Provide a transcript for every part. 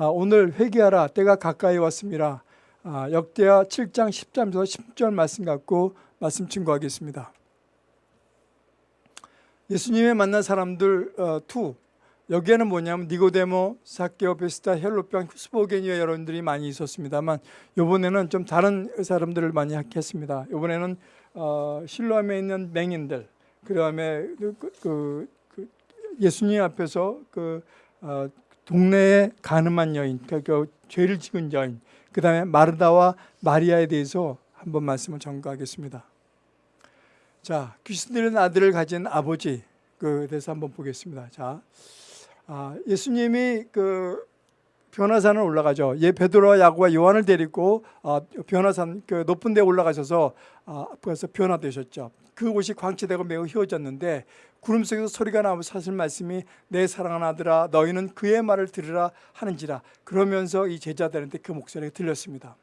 아, 오늘 회개하라 때가 가까이 왔습니다. 아, 역대하 7장 10절에서 10절 말씀 갖고 말씀 증거하겠습니다. 예수님의 만난 사람들 어, 2 여기에는 뭐냐면 니고데모, 사케오, 베스타, 헬로병, 스포게니아 여러분들이 많이 있었습니다만 이번에는 좀 다른 사람들을 많이 했습니다. 이번에는 어, 실로암에 있는 맹인들 그다음에 그, 그, 그 예수님 앞에서 그 어, 동네의 가늠한 여인, 그, 그 죄를 지은 여인, 그 다음에 마르다와 마리아에 대해서 한번 말씀을 전가하겠습니다. 자, 귀신 들린 아들을 가진 아버지 그 대해서 한번 보겠습니다. 자, 아, 예수님이 그 변화산을 올라가죠. 예 베드로와 야고와 요한을 데리고 아, 변화산 그 높은 데 올라가셔서 아, 그래서 변화되셨죠. 그곳이 광채되고 매우 희워졌는데 구름 속에서 소리가 나오면서 사실 말씀이 내 사랑하는 아들아 너희는 그의 말을 들으라 하는지라 그러면서 이 제자들한테 그 목소리가 들렸습니다.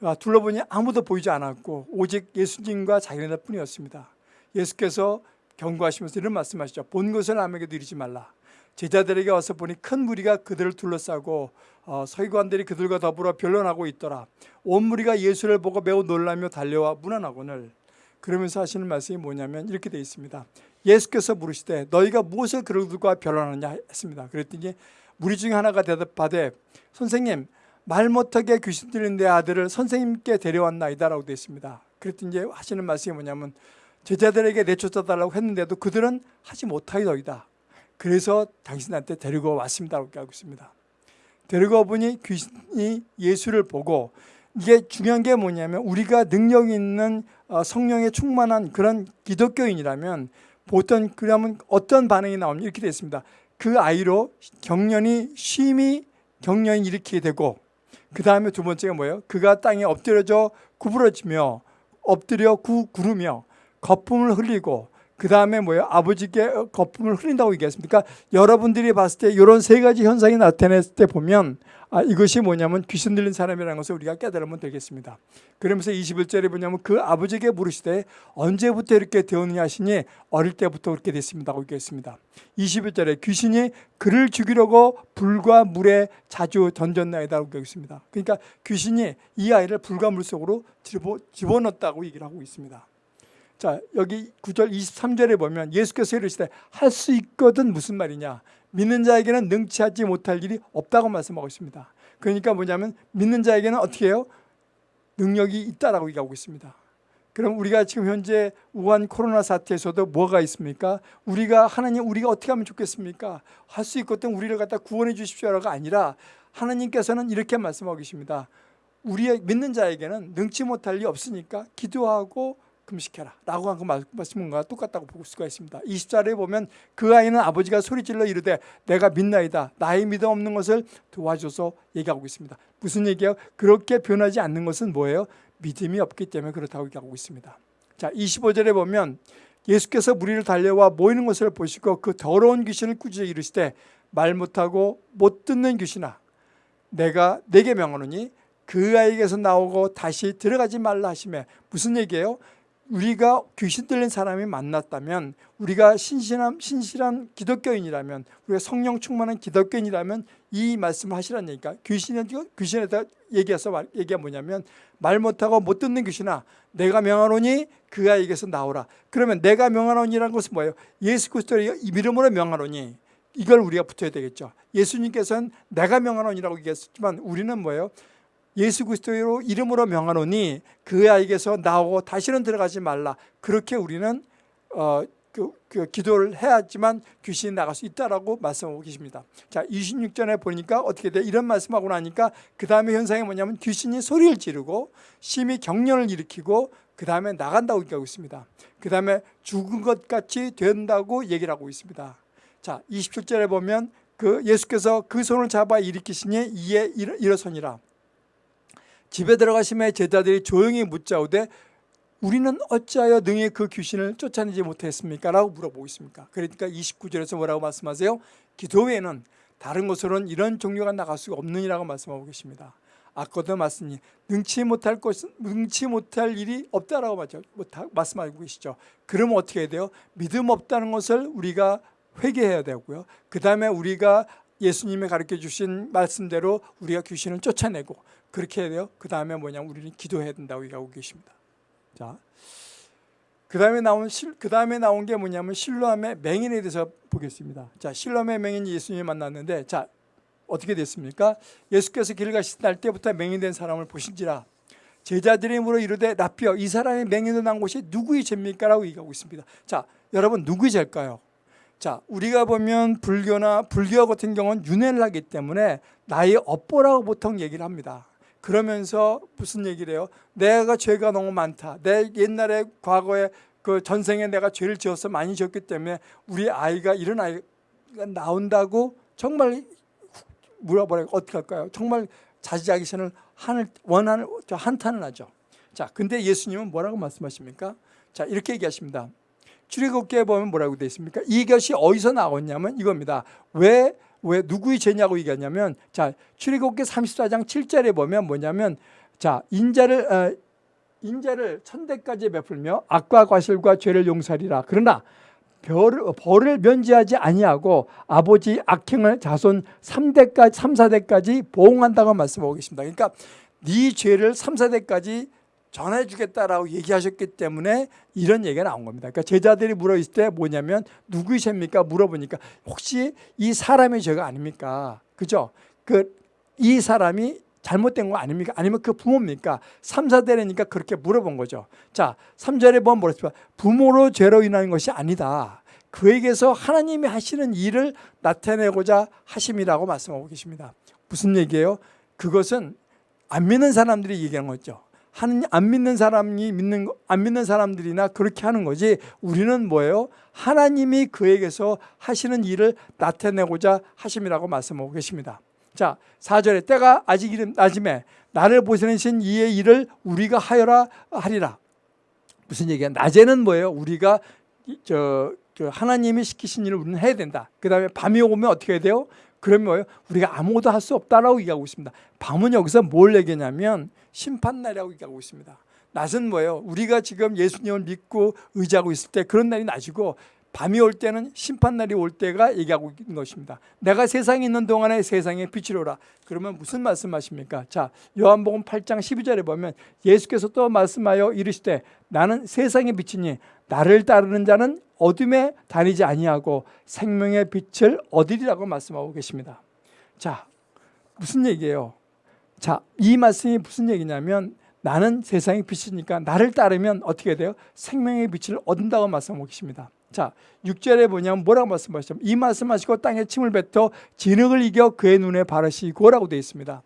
아, 둘러보니 아무도 보이지 않았고 오직 예수님과 자기네들 뿐이었습니다. 예수께서 경고하시면서 이런 말씀하시죠. 본 것을 남에게도 이르지 말라. 제자들에게 와서 보니 큰 무리가 그들을 둘러싸고 어, 서기관들이 그들과 더불어 변론하고 있더라. 온 무리가 예수를 보고 매우 놀라며 달려와 문안하거늘 그러면서 하시는 말씀이 뭐냐면 이렇게 되어 있습니다. 예수께서 물으시되 너희가 무엇을 그들과 변론하느냐 했습니다. 그랬더니 무리 중에 하나가 대답하되 선생님 말 못하게 귀신 들린 내 아들을 선생님께 데려왔나이다라고 되어 있습니다. 그랬더니 하시는 말씀이 뭐냐면 제자들에게 내쫓아달라고 했는데도 그들은 하지 못하이더이다. 그래서 당신한테 데리고 왔습니다. 라고 하고 있습니다. 데리고 보니 귀신이 예수를 보고 이게 중요한 게 뭐냐면 우리가 능력 있는 어, 성령에 충만한 그런 기독교인이라면 보통 그러면 어떤 반응이 나오냐 이렇게 되어 있습니다. 그 아이로 경련이 쉼이 경련이 일으키게 되고 그 다음에 두 번째가 뭐예요? 그가 땅에 엎드려져 구부러지며 엎드려 구 구르며 거품을 흘리고 그 다음에 뭐예요? 아버지께 거품을 흘린다고 얘기했습니다. 그러니까 여러분들이 봤을 때 이런 세 가지 현상이 나타났을 때 보면 아, 이것이 뭐냐면 귀신 들린 사람이라는 것을 우리가 깨달으면 되겠습니다. 그러면서 21절에 보냐면 그 아버지에게 물으시되 언제부터 이렇게 되었느냐 하시니 어릴 때부터 그렇게 됐습니다고 얘기했습니다. 21절에 귀신이 그를 죽이려고 불과 물에 자주 던졌나이다라고 얘기했습니다. 그러니까 귀신이 이 아이를 불과 물 속으로 집어넣었다고 얘기를 하고 있습니다. 자 여기 9절 23절에 보면 예수께서 이르시되 할 수 있거든 무슨 말이냐 믿는 자에게는 능치하지 못할 일이 없다고 말씀하고 있습니다 그러니까 뭐냐면 믿는 자에게는 어떻게 해요? 능력이 있다라고 얘기하고 있습니다 그럼 우리가 지금 현재 우한 코로나 사태에서도 뭐가 있습니까? 우리가 하나님 우리가 어떻게 하면 좋겠습니까? 할 수 있거든 우리를 갖다 구원해 주십시오가 아니라 하나님께서는 이렇게 말씀하고 계십니다 우리의 믿는 자에게는 능치 못할 일이 없으니까 기도하고 금식해라 라고 한 그 말씀과 똑같다고 볼 수가 있습니다 20절에 보면 그 아이는 아버지가 소리질러 이르되 내가 믿나이다 나의 믿음 없는 것을 도와줘서 얘기하고 있습니다 무슨 얘기예요? 그렇게 변하지 않는 것은 뭐예요? 믿음이 없기 때문에 그렇다고 얘기하고 있습니다 자 25절에 보면 예수께서 무리를 달려와 모이는 것을 보시고 그 더러운 귀신을 꾸짖어 이르시되 말 못하고 못 듣는 귀신아 내가 내게 명하노니 그 아이에게서 나오고 다시 들어가지 말라 하시며 무슨 얘기예요? 우리가 귀신 들린 사람이 만났다면 우리가 신실한, 신실한 기독교인이라면 우리가 성령 충만한 기독교인이라면 이 말씀을 하시라는 얘기가 귀신에, 귀신에다 얘기해서 얘기가 뭐냐면 말 못하고 못 듣는 귀신아 내가 명하노니 그 아이에게서 나오라 그러면 내가 명하노니라는 것은 뭐예요? 예수 그리스도의 이름으로 명하노니 이걸 우리가 붙여야 되겠죠 예수님께서는 내가 명하노니라고 얘기했지만 우리는 뭐예요? 예수 그리스도로 이름으로 명하노니 그 아이에게서 나오고 다시는 들어가지 말라. 그렇게 우리는 어, 그, 그 기도를 해야지만 귀신이 나갈 수 있다라고 말씀하고 계십니다. 자, 26절에 보니까 어떻게 돼? 이런 말씀하고 나니까 그 다음에 현상이 뭐냐면 귀신이 소리를 지르고 심히 경련을 일으키고 그 다음에 나간다고 얘기하고 있습니다. 그 다음에 죽은 것 같이 된다고 얘기를 하고 있습니다. 자, 27절에 보면 그 예수께서 그 손을 잡아 일으키시니 이에 일어서니라. 집에 들어가시면 제자들이 조용히 묻자오되 우리는 어찌하여 능히 그 귀신을 쫓아내지 못했습니까? 라고 물어보고 있습니까? 그러니까 29절에서 뭐라고 말씀하세요? 기도 외에는 다른 곳으로는 이런 종류가 나갈 수가 없느니라고 말씀하고 계십니다. 아까도 말씀이 능치 못할 것, 능치 못할 일이 없다라고 말씀하고 계시죠. 그러면 어떻게 해야 돼요? 믿음 없다는 것을 우리가 회개해야 되고요. 그 다음에 우리가 예수님이 가르쳐 주신 말씀대로 우리가 귀신을 쫓아내고 그렇게 해야 돼요. 그 다음에 뭐냐면 우리는 기도해야 된다고 얘기하고 계십니다. 자, 그 다음에 나온 실, 그 다음에 나온 게 뭐냐면 실로암의 맹인에 대해서 보겠습니다. 자, 실로암의 맹인이 예수님이 만났는데, 자 어떻게 됐습니까? 예수께서 길 가실 날 때부터 맹인된 사람을 보신지라 제자들이 물어 이르되 라피어 이 사람이 맹인으로 난 곳이 누구의 죄입니까? 라고 얘기하고 있습니다. 자, 여러분 누구의 죄일까요? 자, 우리가 보면 불교나 불교 같은 경우는 윤회를 하기 때문에 나의 업보라고 보통 얘기를 합니다. 그러면서 무슨 얘기를 해요? 내가 죄가 너무 많다. 내 옛날에 과거에 그 전생에 내가 죄를 지어서 많이 지었기 때문에 우리 아이가 이런 아이가 나온다고 정말 물어보라 어떻게 할까요? 정말 자지자기선을 한을 원하는 저 한탄을 하죠. 자, 근데 예수님은 뭐라고 말씀하십니까? 자, 이렇게 얘기하십니다. 출애굽기에 보면 뭐라고 되어 있습니까? 이것이 어디서 나왔냐면 이겁니다. 왜, 왜 누구의 죄냐고 얘기하냐면 자, 출애굽기 34장 7절에 보면 뭐냐면 자, 인자를 어, 인자를 천대까지 베풀며 악과 과실과 죄를 용서하리라. 그러나 별을, 벌을 면제하지 아니하고 아버지 악행을 자손 3대까지 3, 4대까지 보응한다고 말씀하고 계십니다. 그러니까 네 죄를 3, 4대까지 전해주겠다라고 얘기하셨기 때문에 이런 얘기가 나온 겁니다. 그러니까 제자들이 물어있을 때 뭐냐면 누구의 죄입니까? 물어보니까 혹시 이 사람의 죄가 아닙니까? 그죠? 그 이 사람이 잘못된 거 아닙니까? 아니면 그 부모입니까? 3, 4대라니까 그렇게 물어본 거죠. 자, 3절에 보면 뭐랬습니까? 부모로 죄로 인한 것이 아니다. 그에게서 하나님이 하시는 일을 나타내고자 하심이라고 말씀하고 계십니다. 무슨 얘기예요? 그것은 안 믿는 사람들이 얘기하는 거죠. 하느님 안 믿는 사람이 믿는 안 믿는 사람들이나 그렇게 하는 거지 우리는 뭐예요? 하나님이 그에게서 하시는 일을 나타내고자 하심이라고 말씀하고 계십니다. 자, 4절에 때가 아직 이름 낮음에 나를 보내신 이의 일을 우리가 하여라 하리라. 무슨 얘기야? 낮에는 뭐예요? 우리가 저, 저 하나님이 시키신 일을 우리는 해야 된다. 그 다음에 밤이 오면 어떻게 해야 돼요? 그러면 뭐예요? 우리가 아무것도 할 수 없다라고 얘기하고 있습니다. 밤은 여기서 뭘 얘기냐면 심판날이라고 얘기하고 있습니다. 낮은 뭐예요? 우리가 지금 예수님을 믿고 의지하고 있을 때 그런 날이 낮이고 밤이 올 때는 심판날이 올 때가 얘기하고 있는 것입니다. 내가 세상에 있는 동안에 세상에 빛이로라. 그러면 무슨 말씀하십니까? 자, 요한복음 8장 12절에 보면 예수께서 또 말씀하여 이르시되 나는 세상의 빛이니 나를 따르는 자는 어둠에 다니지 아니하고 생명의 빛을 얻으리라고 말씀하고 계십니다. 자, 무슨 얘기예요? 자, 이 말씀이 무슨 얘기냐면 나는 세상의 빛이니까 나를 따르면 어떻게 돼요? 생명의 빛을 얻는다고 말씀하고 계십니다. 자, 6절에 보냐면 뭐라고 말씀하시죠? 이 말씀하시고 땅에 침을 뱉어 진흙을 이겨 그의 눈에 바르시고라고 되어 있습니다.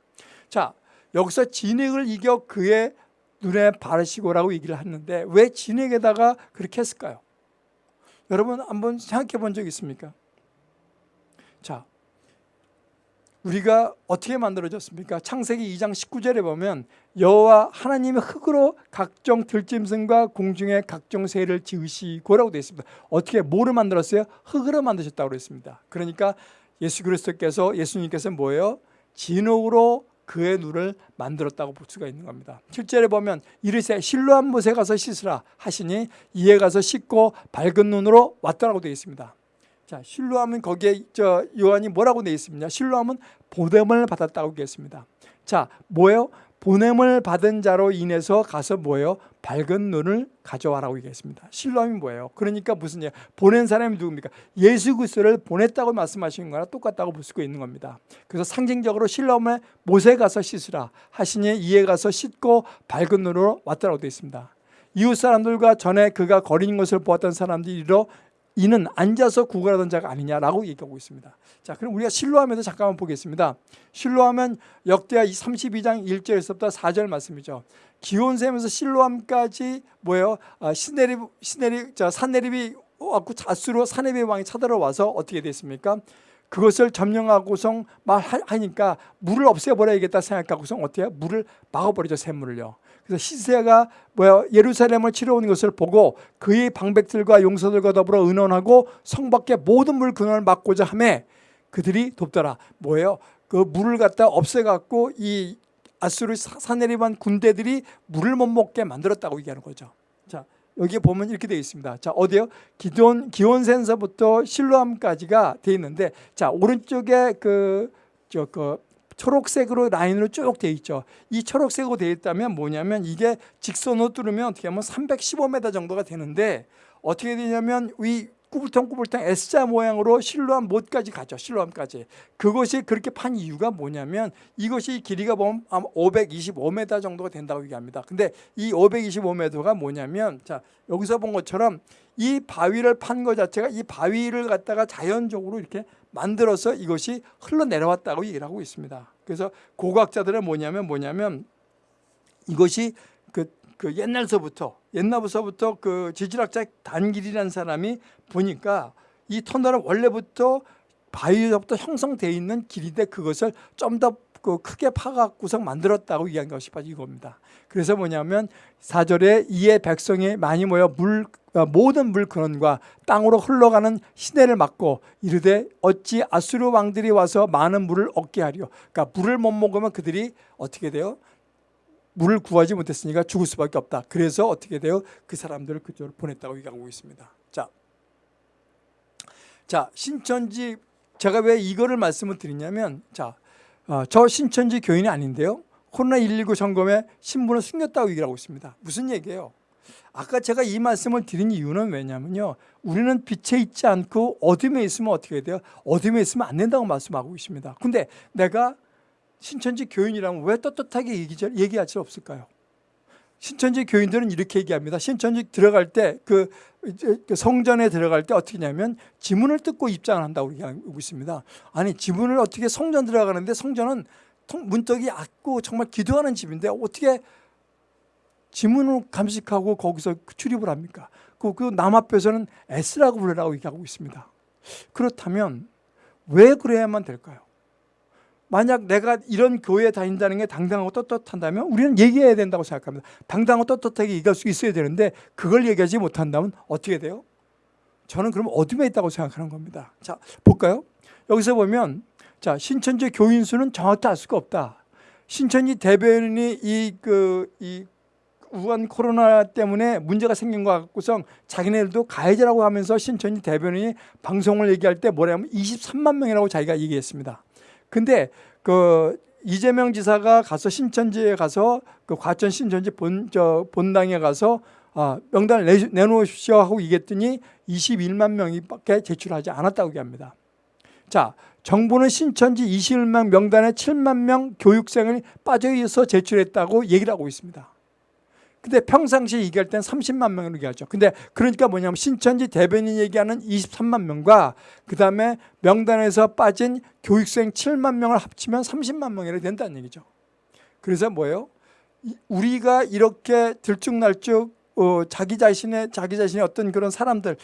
자, 여기서 진흙을 이겨 그의 눈에 바르시고라고 얘기를 하는데 왜 진흙에다가 그렇게 했을까요? 여러분 한번 생각해 본 적 있습니까? 자, 우리가 어떻게 만들어졌습니까? 창세기 2장 19절에 보면 여호와 하나님의 흙으로 각종 들짐승과 공중의 각종 새를 지으시고라고 되어 있습니다. 어떻게 뭐를 만들었어요? 흙으로 만드셨다고 그랬습니다. 그러니까 예수 그리스도께서 예수님께서 뭐예요? 진흙으로 그의 눈을 만들었다고 볼 수가 있는 겁니다. 7절에 보면 이르세 실로한 못에 가서 씻으라 하시니 이에 가서 씻고 밝은 눈으로 왔더라고 되어 있습니다. 자, 실로하면 거기에 저 요한이 뭐라고 되어 있습니까? 실로하면 보냄을 받았다고 되겠습니다. 자, 뭐예요? 보냄을 받은 자로 인해서 가서 뭐예요? 밝은 눈을 가져와라고 얘기했습니다. 실로함이 뭐예요? 그러니까 무슨 예 보낸 사람이 누굽니까? 예수 그리스도를 보냈다고 말씀하시는 거랑 똑같다고 볼 수가 있는 겁니다. 그래서 상징적으로 실로함에 못에 가서 씻으라 하시니 이에 가서 씻고 밝은 눈으로 왔다고 되어 있습니다. 이웃 사람들과 전에 그가 거린 것을 보았던 사람들이 이러 이는 앉아서 구걸하던 자가 아니냐라고 얘기하고 있습니다. 자, 그럼 우리가 실로하면서 잠깐만 보겠습니다. 실로하면 역대하 32장 1절에서부터 4절 말씀이죠. 기온샘에서 실로함까지 뭐예요? 아, 시네립 시네립 자 산네립이 왔고 자수로 사네립 왕이 찾아와서 어떻게 됐습니까? 그것을 점령하고서 말하니까 물을 없애버려야겠다 생각하고서 해요? 물을 막아버리죠 샘물을요. 그래서 시세가 뭐야 예루살렘을 치러오는 것을 보고 그의 방백들과 용서들과 더불어 의논하고 성 밖에 모든 물 근원을 막고자 하매 그들이 돕더라. 뭐예요? 그 물을 갖다 없애갖고 이 아수르 사내리반 군대들이 물을 못 먹게 만들었다고 얘기하는 거죠. 자, 여기 보면 이렇게 되어 있습니다. 자, 어디요? 기온 기온센서부터 실로암까지가 되어 있는데 자, 오른쪽에 그 저그 초록색으로 라인으로 쭉 되어 있죠. 이 초록색으로 되어 있다면 뭐냐면 이게 직선으로 뚫으면 어떻게 하면 315m 정도가 되는데 어떻게 되냐면 위 꾸불텅꾸불텅 S자 모양으로 실로암 못까지 가죠. 실로암까지. 그것이 그렇게 판 이유가 뭐냐면 이것이 길이가 보면 아마 525m 정도가 된다고 얘기합니다. 근데 이 525m가 뭐냐면 자 여기서 본 것처럼 이 바위를 판 것 자체가 이 바위를 갖다가 자연적으로 이렇게 만들어서 이것이 흘러내려왔다고 얘기를 하고 있습니다. 그래서 고각자들은 뭐냐면 뭐냐면 이것이 그, 그 옛날서부터 옛날부터 그 지질학자 단길이라는 사람이 보니까 이 터널은 원래부터 바위로부터 형성되어 있는 길인데 그것을 좀 더 그 크게 파갖고서 만들었다고 얘기한 것이 바로 이겁니다. 그래서 뭐냐면 사절에 이에 백성이 많이 모여 물 어, 모든 물 근원과 땅으로 흘러가는 시내를 막고 이르되 어찌 아수르 왕들이 와서 많은 물을 얻게 하리요. 그러니까 물을 못 먹으면 그들이 어떻게 돼요? 물을 구하지 못했으니까 죽을 수밖에 없다. 그래서 어떻게 돼요? 그 사람들을 그쪽으로 보냈다고 얘기하고 있습니다. 자, 자 신천지 제가 왜 이거를 말씀을 드리냐면 자, 어, 저 신천지 교인이 아닌데요. 코로나19 점검에 신분을 숨겼다고 얘기를 하고 있습니다. 무슨 얘기예요? 아까 제가 이 말씀을 드린 이유는 왜냐면요. 우리는 빛에 있지 않고 어둠에 있으면 어떻게 돼요? 어둠에 있으면 안 된다고 말씀하고 있습니다. 근데 내가 신천지 교인이라면 왜 떳떳하게 얘기할 수 없을까요? 신천지 교인들은 이렇게 얘기합니다. 신천지 들어갈 때 그 성전에 들어갈 때 어떻게 하냐면 지문을 뜯고 입장을 한다고 얘기하고 있습니다. 아니 지문을 어떻게 성전 들어가는데 성전은 문턱이 얕고 정말 기도하는 집인데 어떻게 지문을 감식하고 거기서 출입을 합니까? 그, 그 남앞에서는 S라고 부르라고 얘기하고 있습니다. 그렇다면 왜 그래야만 될까요? 만약 내가 이런 교회에 다닌다는 게 당당하고 떳떳한다면 우리는 얘기해야 된다고 생각합니다. 당당하고 떳떳하게 얘기할 수 있어야 되는데 그걸 얘기하지 못한다면 어떻게 돼요? 저는 그럼 어둠에 있다고 생각하는 겁니다. 자, 볼까요? 여기서 보면 자, 신천지 교인 수는 정확히 알 수가 없다. 신천지 대변인이 이, 그, 이 우한 코로나 때문에 문제가 생긴 것 같고서 자기네들도 가해자라고 하면서 신천지 대변인이 방송을 얘기할 때 뭐냐면 23만 명이라고 자기가 얘기했습니다. 근데 그 이재명 지사가 가서 신천지에 가서 그 과천 신천지 본 저 본당에 가서 아, 명단을 내, 내놓으십시오 하고 얘기했더니 21만 명이밖에 제출하지 않았다고 얘기합니다. 자, 정부는 신천지 21만 명단에 7만 명 교육생을 빠져 있어 제출했다고 얘기를 하고 있습니다. 근데 평상시 얘기할 땐 30만 명으로 얘기하죠. 근데 그러니까 뭐냐면 신천지 대변인 얘기하는 23만 명과 그 다음에 명단에서 빠진 교육생 7만 명을 합치면 30만 명이라 된다는 얘기죠. 그래서 뭐예요? 우리가 이렇게 들쭉날쭉 어, 자기 자신의 자기 자신의 어떤 그런 사람들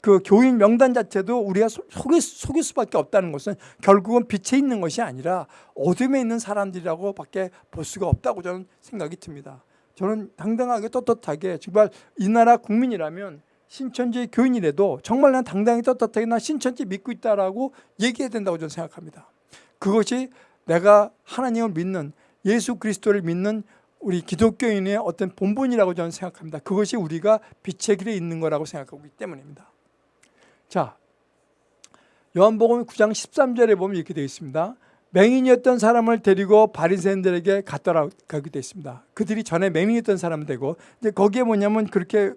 그 교인 명단 자체도 우리가 속일, 속일 수밖에 없다는 것은 결국은 빛에 있는 것이 아니라 어둠에 있는 사람들이라고 밖에 볼 수가 없다고 저는 생각이 듭니다. 저는 당당하게 떳떳하게 정말 이 나라 국민이라면 신천지 교인이라도 정말 난 당당히 떳떳하게 난 신천지 믿고 있다라고 얘기해야 된다고 저는 생각합니다. 그것이 내가 하나님을 믿는 예수 그리스도를 믿는 우리 기독교인의 어떤 본분이라고 저는 생각합니다. 그것이 우리가 빛의 길에 있는 거라고 생각하고 있기 때문입니다. 자, 요한복음 9장 13절에 보면 이렇게 되어 있습니다. 맹인이었던 사람을 데리고 바리새인들에게 갔더라 가게 됐습니다. 그들이 전에 맹인이었던 사람 되고 이제 거기에 뭐냐면 그렇게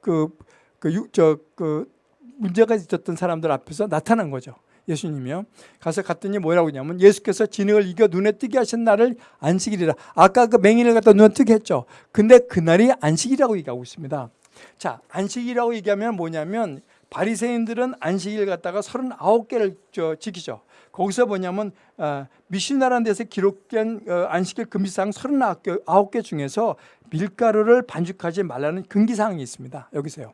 그그그저그 그 문제가 있었던 사람들 앞에서 나타난 거죠. 예수님이요. 가서 갔더니 뭐라고 했냐면 예수께서 진흙을 이겨 눈에 뜨게 하신 날을 안식일이라. 아까 그 맹인을 갖다 눈에 뜨게 했죠. 근데 그날이 안식이라고 얘기하고 있습니다. 자, 안식이라고 얘기하면 뭐냐면 바리새인들은 안식일 갖다가 39개를 지키죠. 거기서 뭐냐면 어, 미신나라는 데서 기록된 어, 안식일 금지사항 39개 중에서 밀가루를 반죽하지 말라는 금기사항이 있습니다. 여기서요.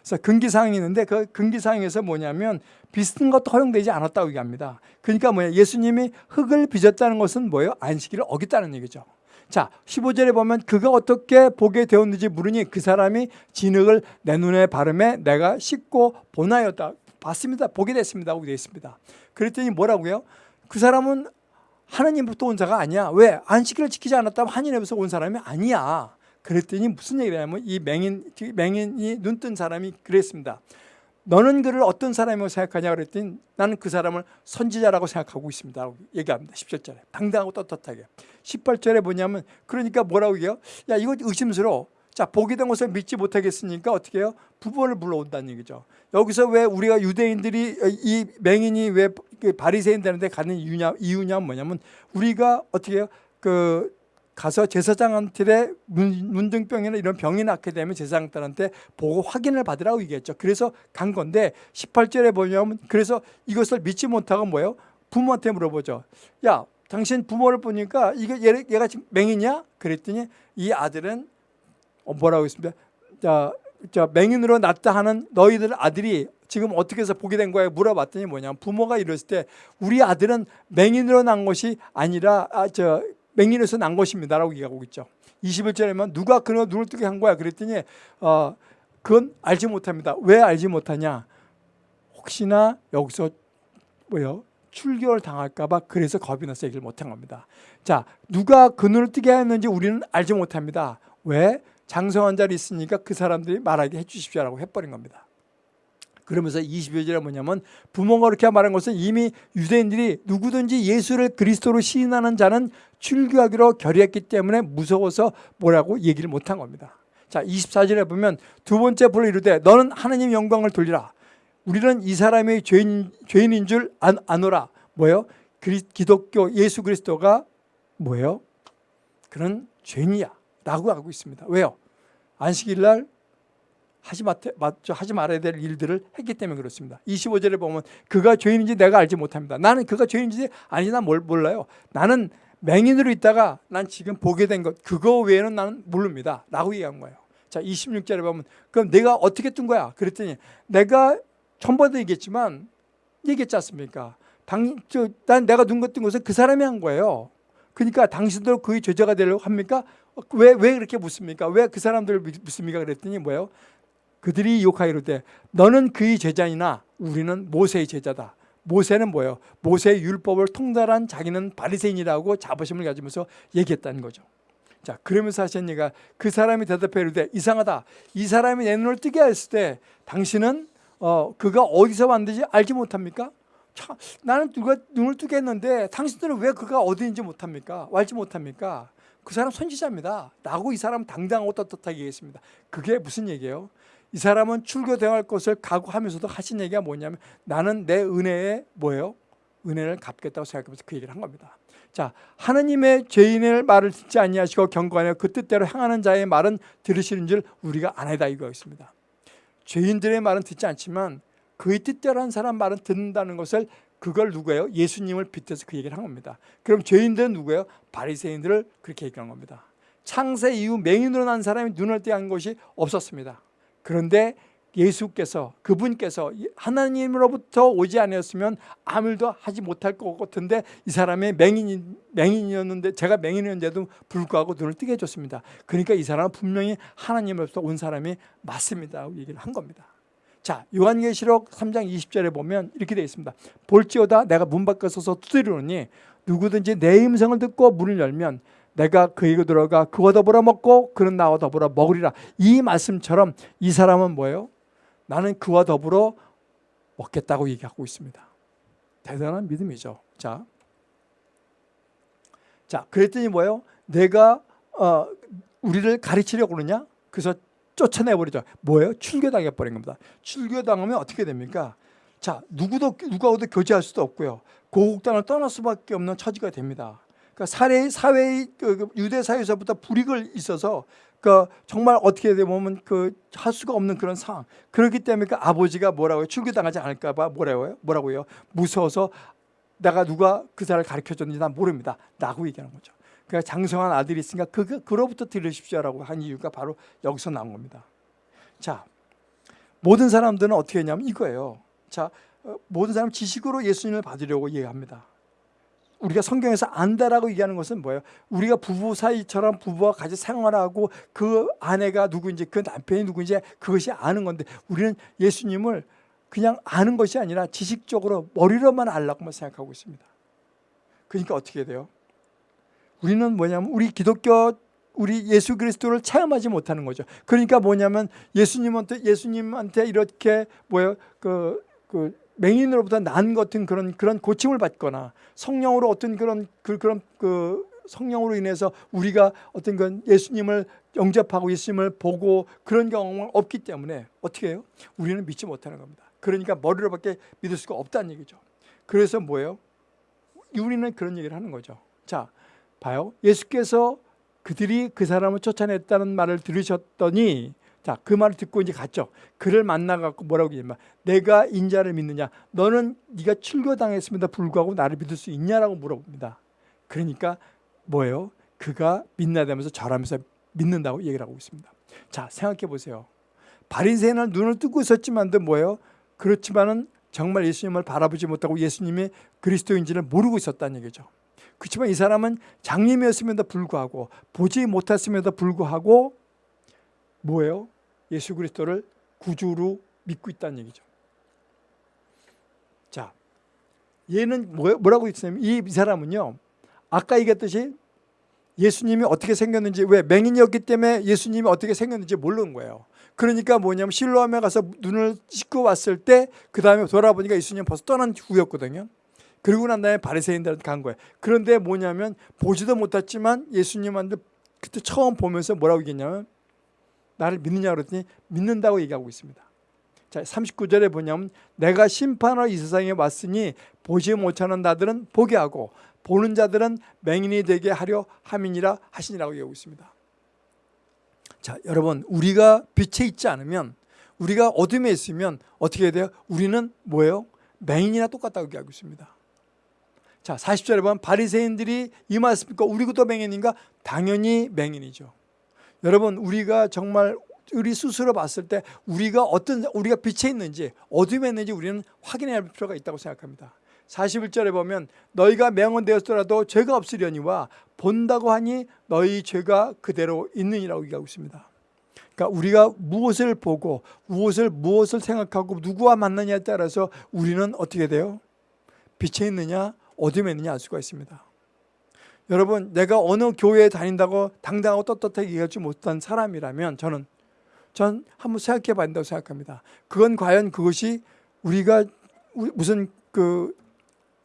그래서 금기사항이 있는데 그 금기사항에서 뭐냐면 비슷한 것도 허용되지 않았다고 얘기합니다. 그러니까 뭐냐 예수님이 흙을 빚었다는 것은 뭐예요? 안식일을 어겼다는 얘기죠. 자 15절에 보면 그가 어떻게 보게 되었는지 물으니 그 사람이 진흙을 내 눈에 바르매 내가 씻고 보나였다. 봤습니다. 보게 됐습니다. 하고 되어 있습니다. 그랬더니 뭐라고요? 그 사람은 하나님부터 온 자가 아니야. 왜? 안식일을 지키지 않았다면 하나님에서 온 사람이 아니야. 그랬더니 무슨 얘기를 하냐면 이 맹인, 맹인이 눈 뜬 사람이 그랬습니다. 너는 그를 어떤 사람이라고 생각하냐 그랬더니 나는 그 사람을 선지자라고 생각하고 있습니다. 라고 얘기합니다. 17절에. 당당하고 떳떳하게. 18절에 뭐냐면 그러니까 뭐라고 얘기해요? 야 이거 의심스러워. 자 보게 된 것을 믿지 못하겠으니까 어떻게 해요? 부모를 불러온다는 얘기죠. 여기서 왜 우리가 유대인들이 이 맹인이 왜 바리새인 되는데 가는 이유냐, 이유냐 뭐냐면 우리가 어떻게 해요? 그 가서 제사장한테 문둥병이나 이런 병이 낫게 되면 제사장들한테 보고 확인을 받으라고 얘기했죠. 그래서 간 건데 18절에 보냐면 그래서 이것을 믿지 못하고 뭐예요? 부모한테 물어보죠. 야, 당신 부모를 보니까 이게 얘, 얘가 지금 맹이냐? 그랬더니 이 아들은 어, 뭐라고 했습니다. 자, 자 맹인으로 낳다 하는 너희들 아들이 지금 어떻게 해서 보게 된 거야 물어봤더니 뭐냐 부모가 이랬을 때 우리 아들은 맹인으로 난 것이 아니라 아, 저 맹인에서 난 것입니다라고 얘기하고 있죠. 21절에만 누가 그녀 눈을 뜨게 한 거야 그랬더니 어, 그건 알지 못합니다. 왜 알지 못하냐? 혹시나 여기서 뭐요? 출교를 당할까봐 그래서 겁이 나서 얘기를 못한 겁니다. 자, 누가 그 눈을 뜨게 했는지 우리는 알지 못합니다. 왜? 장성한 자리 있으니까 그 사람들이 말하게 해주십시오라고 해버린 겁니다. 그러면서 22절에 뭐냐면 부모가 그렇게 말한 것은 이미 유대인들이 누구든지 예수를 그리스도로 시인하는 자는 출교하기로 결의했기 때문에 무서워서 뭐라고 얘기를 못한 겁니다. 자 24절에 보면 두 번째 불을 이르되 너는 하나님 영광을 돌리라. 우리는 이 사람이 죄인, 죄인인 줄 안, 아노라. 뭐예요? 그리, 기독교 예수 그리스도가 뭐예요? 그런 죄인이야 라고 하고 있습니다. 왜요? 안식일 날 하지, 마, 하지 말아야 될 일들을 했기 때문에 그렇습니다. 25절에 보면 그가 죄인인지 내가 알지 못합니다. 나는 그가 죄인인지 아니 난 몰라요. 나는 맹인으로 있다가 난 지금 보게 된 것 그거 외에는 나는 모릅니다. 라고 얘기한 거예요. 자 26절에 보면 그럼 내가 어떻게 뜬 거야? 그랬더니 내가 전번도 얘기했지만 얘기했지 않습니까? 당, 저, 난 내가 눈 같은 것은 그 사람이 한 거예요. 그러니까 당신도 그의 죄자가 되려고 합니까? 왜, 왜 그렇게 묻습니까? 왜 그 사람들을 묻습니까? 그랬더니 뭐예요? 그들이 욕하이로되 너는 그의 제자이나 우리는 모세의 제자다. 모세는 뭐예요? 모세의 율법을 통달한 자기는 바리새인이라고 자부심을 가지면서 얘기했다는 거죠. 자, 그러면서 하신 얘기가 그 사람이 대답해 이르되 이상하다. 이 사람이 내 눈을 뜨게 했을 때 당신은 어, 그가 어디서 왔는지 알지 못합니까? 참, 나는 누가 눈을 뜨게 했는데 당신들은 왜 그가 어디인지 못합니까? 알지 못합니까? 그 사람 선지자입니다. 라고 이 사람 당당하고 떳떳하게 얘기했습니다. 그게 무슨 얘기예요? 이 사람은 출교당할 것을 각오하면서도 하신 얘기가 뭐냐면 나는 내 은혜에 뭐예요? 은혜를 갚겠다고 생각하면서 그 얘기를 한 겁니다. 자, 하느님의 죄인의 말을 듣지 아니하시고 경고하여 그 뜻대로 행하는 자의 말은 들으시는 줄 우리가 아니다 이거였습니다. 죄인들의 말은 듣지 않지만 그의 뜻대로 한 사람 말은 듣는다는 것을 그걸 누구예요? 예수님을 빗대서 그 얘기를 한 겁니다. 그럼 죄인들은 누구예요? 바리새인들을 그렇게 얘기한 겁니다. 창세 이후 맹인으로 난 사람이 눈을 떼한 것이 없었습니다. 그런데 예수께서 그분께서 하나님으로부터 오지 않았으면 아무 일도 하지 못할 것 같은데 이 사람이 맹인, 맹인이었는데 제가 맹인이었는데도 불구하고 눈을 뜨게 해줬습니다. 그러니까 이 사람은 분명히 하나님으로부터 온 사람이 맞습니다. 얘기를 한 겁니다. 자 요한계시록 3장 20절에 보면 이렇게 되어 있습니다. 볼지어다 내가 문 밖에 서서 두드리노니 누구든지 내 음성을 듣고 문을 열면 내가 그에게 들어가 그와 더불어 먹고 그는 나와 더불어 먹으리라. 이 말씀처럼 이 사람은 뭐예요? 나는 그와 더불어 먹겠다고 얘기하고 있습니다. 대단한 믿음이죠. 자, 자 그랬더니 뭐예요? 내가 어, 우리를 가르치려고 그러냐? 그래서 쫓아내버리죠. 뭐예요? 출교당해 버린 겁니다. 출교당하면 어떻게 됩니까? 자, 누구도 누구하고도 교제할 수도 없고요. 고국당을 떠날 수밖에 없는 처지가 됩니다. 그러니까 사회 사회 그, 그 유대 사회에서부터 불이익을 있어서 그 정말 어떻게 되면 그 할 수가 없는 그런 상황. 그렇기 때문에 그 아버지가 뭐라고요? 출교당하지 않을까봐 뭐라고요? 뭐라고요? 무서워서 내가 누가 그 사람을 가르쳐 줬는지 난 모릅니다. 라고 얘기하는 거죠. 그러니까 장성한 아들이 있으니까 그, 그로부터 들으십시오라고 한 이유가 바로 여기서 나온 겁니다. 자, 모든 사람들은 어떻게 했냐면 이거예요. 자, 어, 모든 사람 지식으로 예수님을 받으려고 얘기합니다. 우리가 성경에서 안다라고 얘기하는 것은 뭐예요? 우리가 부부 사이처럼 부부와 같이 생활하고 그 아내가 누구인지 그 남편이 누구인지 그것이 아는 건데 우리는 예수님을 그냥 아는 것이 아니라 지식적으로 머리로만 알라고만 생각하고 있습니다. 그러니까 어떻게 돼요? 우리는 뭐냐면 우리 기독교 우리 예수 그리스도를 체험하지 못하는 거죠. 그러니까 뭐냐면 예수님한테 예수님한테 이렇게 뭐요 그, 그 맹인으로부터 난 같은 그런 그런 고침을 받거나 성령으로 어떤 그런 그 그런 그 성령으로 인해서 우리가 어떤 건 예수님을 영접하고 예수님을 보고 그런 경험은 없기 때문에 어떻게 해요? 우리는 믿지 못하는 겁니다. 그러니까 머리로밖에 믿을 수가 없다는 얘기죠. 그래서 뭐예요? 우리는 그런 얘기를 하는 거죠. 자, 봐요. 예수께서 그들이 그 사람을 쫓아냈다는 말을 들으셨더니 자, 그 말을 듣고 이제 갔죠. 그를 만나 갖고 뭐라고 얘기냐면 내가 인자를 믿느냐? 너는 네가 출교당했음에도 불구하고 나를 믿을 수 있냐라고 물어봅니다. 그러니까 뭐예요? 그가 믿나다면서 절하면서 믿는다고 얘기를 하고 있습니다. 자, 생각해 보세요. 바리새인은 눈을 뜨고 있었지만도 뭐예요? 그렇지만은 정말 예수님을 바라보지 못하고 예수님이 그리스도인지를 모르고 있었다는 얘기죠. 그렇지만 이 사람은 장님이었음에도 불구하고 보지 못했음에도 불구하고 뭐예요? 예수 그리스도를 구주로 믿고 있다는 얘기죠. 자, 얘는 뭐, 뭐라고 했냐면 이 사람은요. 아까 얘기했듯이 예수님이 어떻게 생겼는지 왜 맹인이었기 때문에 예수님이 어떻게 생겼는지 모르는 거예요. 그러니까 뭐냐면 실로암에 가서 눈을 씻고 왔을 때 그 다음에 돌아보니까 예수님 벌써 떠난 후였거든요. 그리고 난 다음에 바리새인들한테 간 거예요. 그런데 뭐냐면 보지도 못했지만 예수님한테 그때 처음 보면서 뭐라고 얘기했냐면 나를 믿느냐 그랬더니 믿는다고 얘기하고 있습니다. 자, 39절에 보냐면 내가 심판하러 이 세상에 왔으니 보지 못하는 자들은 보게 하고 보는 자들은 맹인이 되게 하려 함이니라 하시니라고 얘기하고 있습니다. 자, 여러분 우리가 빛에 있지 않으면 우리가 어둠에 있으면 어떻게 돼요? 우리는 뭐예요? 맹인이나 똑같다고 얘기하고 있습니다. 자, 40절에 보면 바리새인들이 임하였습니까? 우리도 맹인인가? 당연히 맹인이죠. 여러분 우리가 정말 우리 스스로 봤을 때 우리가 어떤 우리가 빛에 있는지 어둠에 있는지 우리는 확인해야 할 필요가 있다고 생각합니다. 41절에 보면 너희가 명언되었더라도 죄가 없으려니와 본다고 하니 너희 죄가 그대로 있느니라고 얘기하고 있습니다. 그러니까 우리가 무엇을 보고 무엇을 무엇을 생각하고 누구와 만나냐에 따라서 우리는 어떻게 돼요? 빛에 있느냐 어둠에 있느냐 알 수가 있습니다. 여러분 내가 어느 교회에 다닌다고 당당하고 떳떳하게 얘기하지 못한 사람이라면 저는 전 한번 생각해 봐야 된다고 생각합니다. 그건 과연 그것이 우리가 무슨 그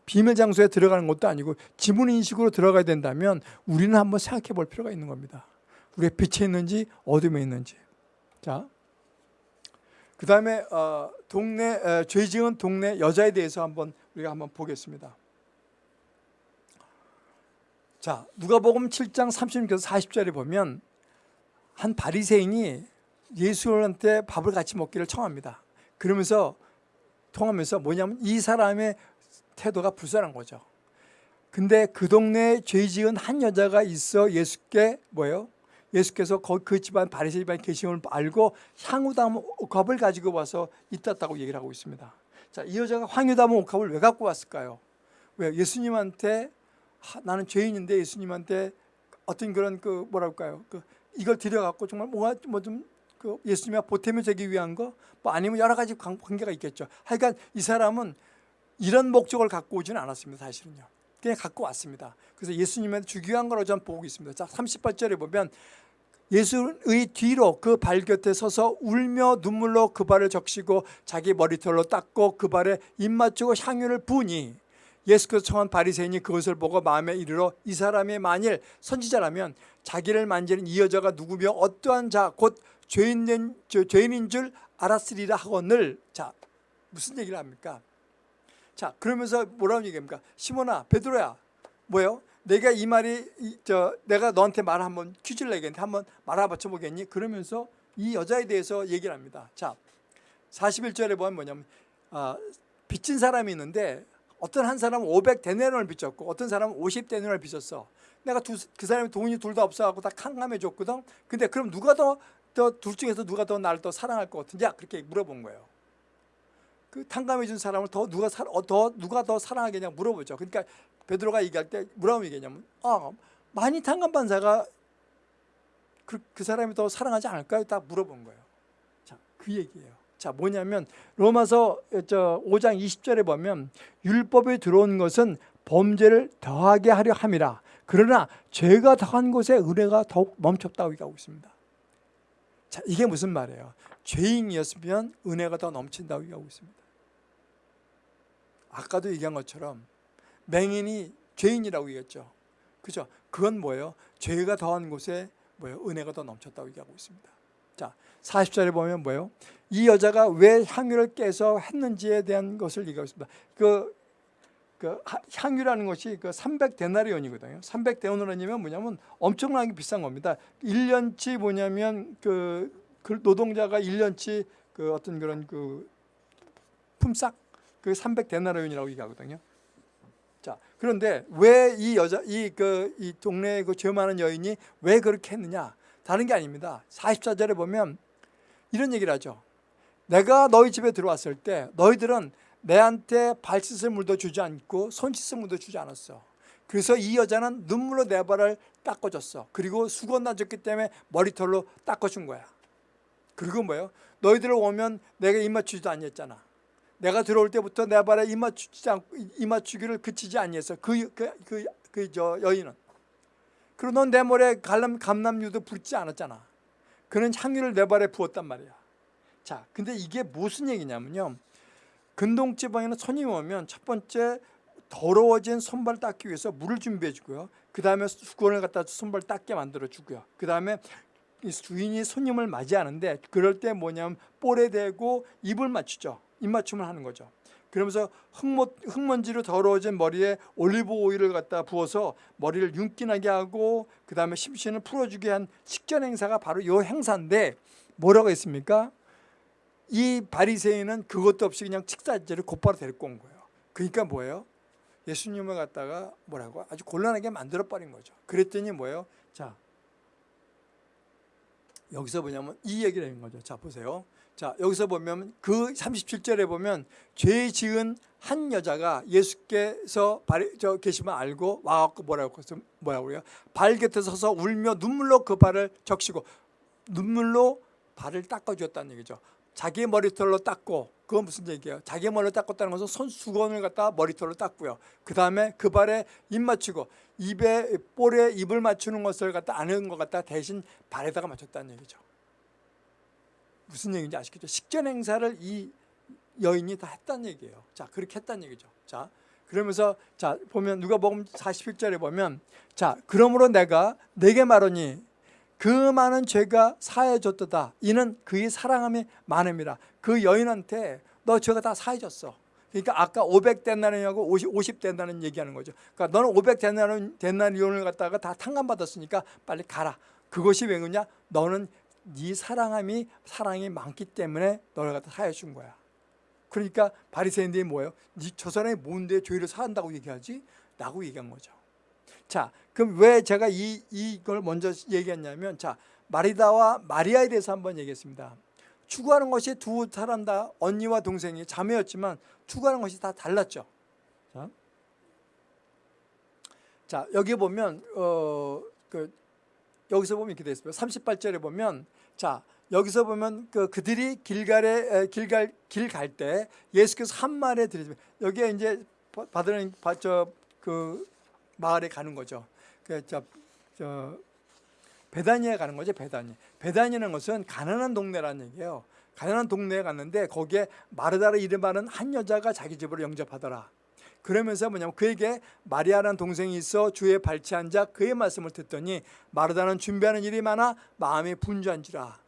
비밀 장소에 들어가는 것도 아니고 지문 인식으로 들어가야 된다면 우리는 한번 생각해 볼 필요가 있는 겁니다. 우리가 빛에 있는지 어둠에 있는지. 자, 그 다음에 어, 동네 에, 죄 지은 동네 여자에 대해서 한번 우리가 한번 보겠습니다. 자, 누가복음 7장 36에서 40절에 보면 한 바리새인이 예수한테 밥을 같이 먹기를 청합니다. 그러면서 통하면서 뭐냐면 이 사람의 태도가 불쌍한 거죠. 근데 그 동네에 죄 지은 한 여자가 있어 예수께 뭐예요? 예수께서 그 집안 바리새 집안 계심을 알고 향유담 옥합을 가지고 와서 있었다고 얘기를 하고 있습니다. 자, 이 여자가 향유담 옥합을 왜 갖고 왔을까요? 왜 예수님한테 하, 나는 죄인인데 예수님한테 어떤 그런 그 뭐랄까요? 그 이걸 드려갖고 정말 뭐가 뭐좀 그 예수님이 보탬이 되기 위한 거, 뭐 아니면 여러 가지 관계가 있겠죠. 하여간 이 사람은 이런 목적을 갖고 오지는 않았습니다. 사실은요. 그냥 갖고 왔습니다. 그래서 예수님한테 위한 걸로 전 보고 있습니다. 자, 38절에 보면 예수의 뒤로 그 발 곁에 서서 울며 눈물로 그 발을 적시고 자기 머리털로 닦고 그 발에 입 맞추고 향유를 부으니 예수께서 청한 바리새인이 그것을 보고 마음에 이르러 이 사람이 만일 선지자라면 자기를 만지는 이 여자가 누구며 어떠한 자 곧 죄인인, 죄인인 줄 알았으리라 하거늘 자 무슨 얘기를 합니까? 자 그러면서 뭐라고 얘기합니까? 시몬아 베드로야 뭐요? 내가 이 말이 이, 저 내가 너한테 말 한번 퀴즈를 내겠는데 한번 말아맞혀 보겠니? 그러면서 이 여자에 대해서 얘기를 합니다. 자 41절에 보면 뭐냐면 아, 빚진 사람이 있는데 어떤 한 사람은 500데나리온을 빚졌고 어떤 사람은 50데나리온을 빚졌어. 내가 두, 그 사람이 돈이 둘 다 없어갖고 다 칸감해 줬거든. 근데 그럼 누가 더 더 둘 중에서 누가 더 나를 더 사랑할 것 같은지 그렇게 물어본 거예요. 그 탕감해 준 사람을 더 누가 사, 어, 더 누가 더 사랑하겠냐 물어보죠. 그러니까 베드로가 얘기할 때 뭐라고 얘기했냐면 아 많이 탕감받은 자가 그, 그 사람이 더 사랑하지 않을까요? 딱 물어본 거예요. 자, 그 얘기예요. 자, 뭐냐면 로마서 저 5장 20절에 보면 율법에 들어온 것은 범죄를 더하게 하려 함이라. 그러나 죄가 더한 곳에 은혜가 더욱 멈췄다고 얘기하고 있습니다. 자, 이게 무슨 말이에요? 죄인이었으면 은혜가 더 넘친다고 얘기하고 있습니다. 아까도 얘기한 것처럼 맹인이 죄인이라고 얘기했죠. 그죠? 그건 뭐예요? 죄가 더한 곳에 뭐예요? 은혜가 더 넘쳤다고 얘기하고 있습니다. 자, 40절에 보면 뭐예요? 이 여자가 왜 향유를 깨서 했는지에 대한 것을 얘기하고 있습니다. 그, 그 향유라는 것이 그 300데나리온이거든요. 300데나리온이면 뭐냐면 엄청나게 비싼 겁니다. 1년치 뭐냐면 그, 그 노동자가 1년치 그 어떤 그런 그 품삯 그 300데나리온이라고 얘기하거든요. 자, 그런데 왜 이 여자 이 그 이 동네에 그죄 많은 여인이 왜 그렇게 했느냐? 다른 게 아닙니다. 44절에 보면 이런 얘기를 하죠. 내가 너희 집에 들어왔을 때 너희들은 내한테 발 씻을 물도 주지 않고 손 씻을 물도 주지 않았어. 그래서 이 여자는 눈물로 내 발을 닦아줬어. 그리고 수건 놔줬기 때문에 머리털로 닦아준 거야. 그리고 뭐예요? 너희들 오면 내가 입 맞추지도 아니었잖아. 내가 들어올 때부터 내 발에 입 맞추지 않고 입 맞추기를 그치지 아니했어. 그 그 그 그 저 여인은. 그리고 넌 내 머리에 갈람 감남유도 붓지 않았잖아. 그는 향유를 내 발에 부었단 말이야. 자, 근데 이게 무슨 얘기냐면요. 근동지방에는 손님이 오면 첫 번째 더러워진 손발 닦기 위해서 물을 준비해 주고요. 그 다음에 수건을 갖다 손발 닦게 만들어 주고요. 그 다음에 주인이 손님을 맞이하는데 그럴 때 뭐냐면 볼에 대고 입을 맞추죠. 입맞춤을 하는 거죠. 그러면서 흙모, 흙먼 지로 더러워진 머리에 올리브 오일을 갖다 부어서 머리를 윤기나게 하고 그 다음에 심신을 풀어주게 한 식전 행사가 바로 이 행사인데 뭐라고 했습니까? 이 바리새인은 그것도 없이 그냥 식사제를 곧바로 데리고 온 거예요. 그러니까 뭐예요? 예수님을 갖다가 뭐라고 아주 곤란하게 만들어 버린 거죠. 그랬더니 뭐예요? 자 여기서 뭐냐면 이 얘기를 하는 거죠. 자 보세요. 자 여기서 보면 그 37절에 보면 죄 지은 한 여자가 예수께서 발, 저 계시면 알고 와갖고 뭐라고 뭐라고 그래요? 발 곁에 서서 울며 눈물로 그 발을 적시고 눈물로 발을 닦아주었다는 얘기죠. 자기 머리털로 닦고 그건 무슨 얘기예요? 자기 머리를 닦았다는 것은 손 수건을 갖다 머리털로 닦고요. 그 다음에 그 발에 입 맞추고 입에 볼에 입을 맞추는 것을 갖다 아는 것 같다 대신 발에다가 맞췄다는 얘기죠. 무슨 얘기인지 아시겠죠? 식전 행사를 이 여인이 다 했다는 얘기예요. 자, 그렇게 했다는 얘기죠. 자, 그러면서 자 보면 누가 복음 41절에 보면 자 그러므로 내가 내게 말하니 그 많은 죄가 사해졌도다 이는 그의 사랑함이 많음이라 그 여인한테 너 죄가 다 사해졌어 그러니까 아까 500 데나리온하고 50, 50 데나리온 얘기하는 거죠 그러니까 너는 500 데나리온 데나리온을 갖다가 다 탕감받았으니까 빨리 가라 그것이 왜 그러냐 너는 네 사랑함이 사랑이 많기 때문에 너를 갖다 사해 준 거야 그러니까 바리새인들이 뭐예요? 저 사람이 뭔데 죄를 사한다고 얘기하지? 라고 얘기한 거죠 자, 그럼 왜 제가 이, 이걸 먼저 얘기했냐면, 자, 마리다와 마리아에 대해서 한번 얘기했습니다. 추구하는 것이 두 사람 다 언니와 동생이 자매였지만 추구하는 것이 다 달랐죠. 자, 자 여기 보면 어, 그 여기서 보면 이렇게 되어 있습니다. 38절에 보면 자 여기서 보면 그 그들이 길갈에 길갈 길 갈 때 예수께서 한 말에 드리면 여기에 이제 받으는 저그 마을에 가는 거죠. 그 저, 저 베다니에 가는 거죠. 베다니. 베다니라는 것은 가난한 동네라는 얘기예요. 가난한 동네에 갔는데 거기에 마르다를 이름하는 한 여자가 자기 집으로 영접하더라. 그러면서 뭐냐면 그에게 마리아라는 동생이 있어 주에 발치 앉아 그의 말씀을 듣더니 마르다는 준비하는 일이 많아 마음이 분주한지라.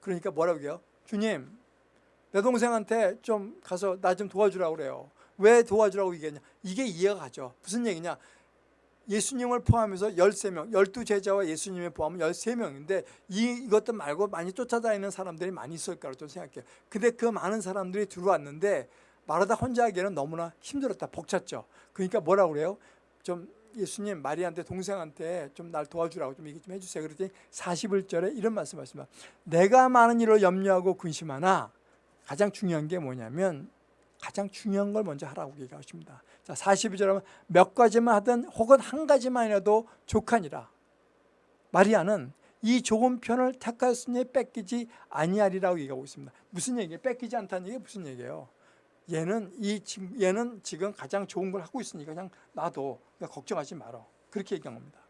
그러니까 뭐라고 해요? 주님, 내 동생한테 좀 가서 나 좀 도와주라고 그래요. 왜 도와주라고 얘기했냐? 이게 이해가 가죠. 무슨 얘기냐? 예수님을 포함해서 13명, 12제자와 예수님을 포함하면 13명인데 이, 이것들 말고 많이 쫓아다니는 사람들이 많이 있을 거라고 생각해요. 근데 그 많은 사람들이 들어왔는데 마르다 혼자 하기에는 너무나 힘들었다. 벅찼죠. 그러니까 뭐라고 그래요? 좀 예수님 마리한테 동생한테 좀 날 도와주라고 좀 얘기 좀 해주세요. 그랬더니 41절에 이런 말씀 하십니다. 내가 많은 일을 염려하고 근심하나 가장 중요한 게 뭐냐면 가장 중요한 걸 먼저 하라고 얘기하십니다. 자, 42절 하면 몇 가지만 하든 혹은 한 가지만 해도 족하니라. 마리아는 이 좋은 편을 택하였으니 뺏기지 아니하리라고 얘기하고 있습니다. 무슨 얘기예요? 뺏기지 않다는 얘기 무슨 얘기예요? 얘는 이 얘는 지금 가장 좋은 걸 하고 있으니까 그냥 놔둬. 그러니까 걱정하지 말어. 그렇게 얘기한 겁니다.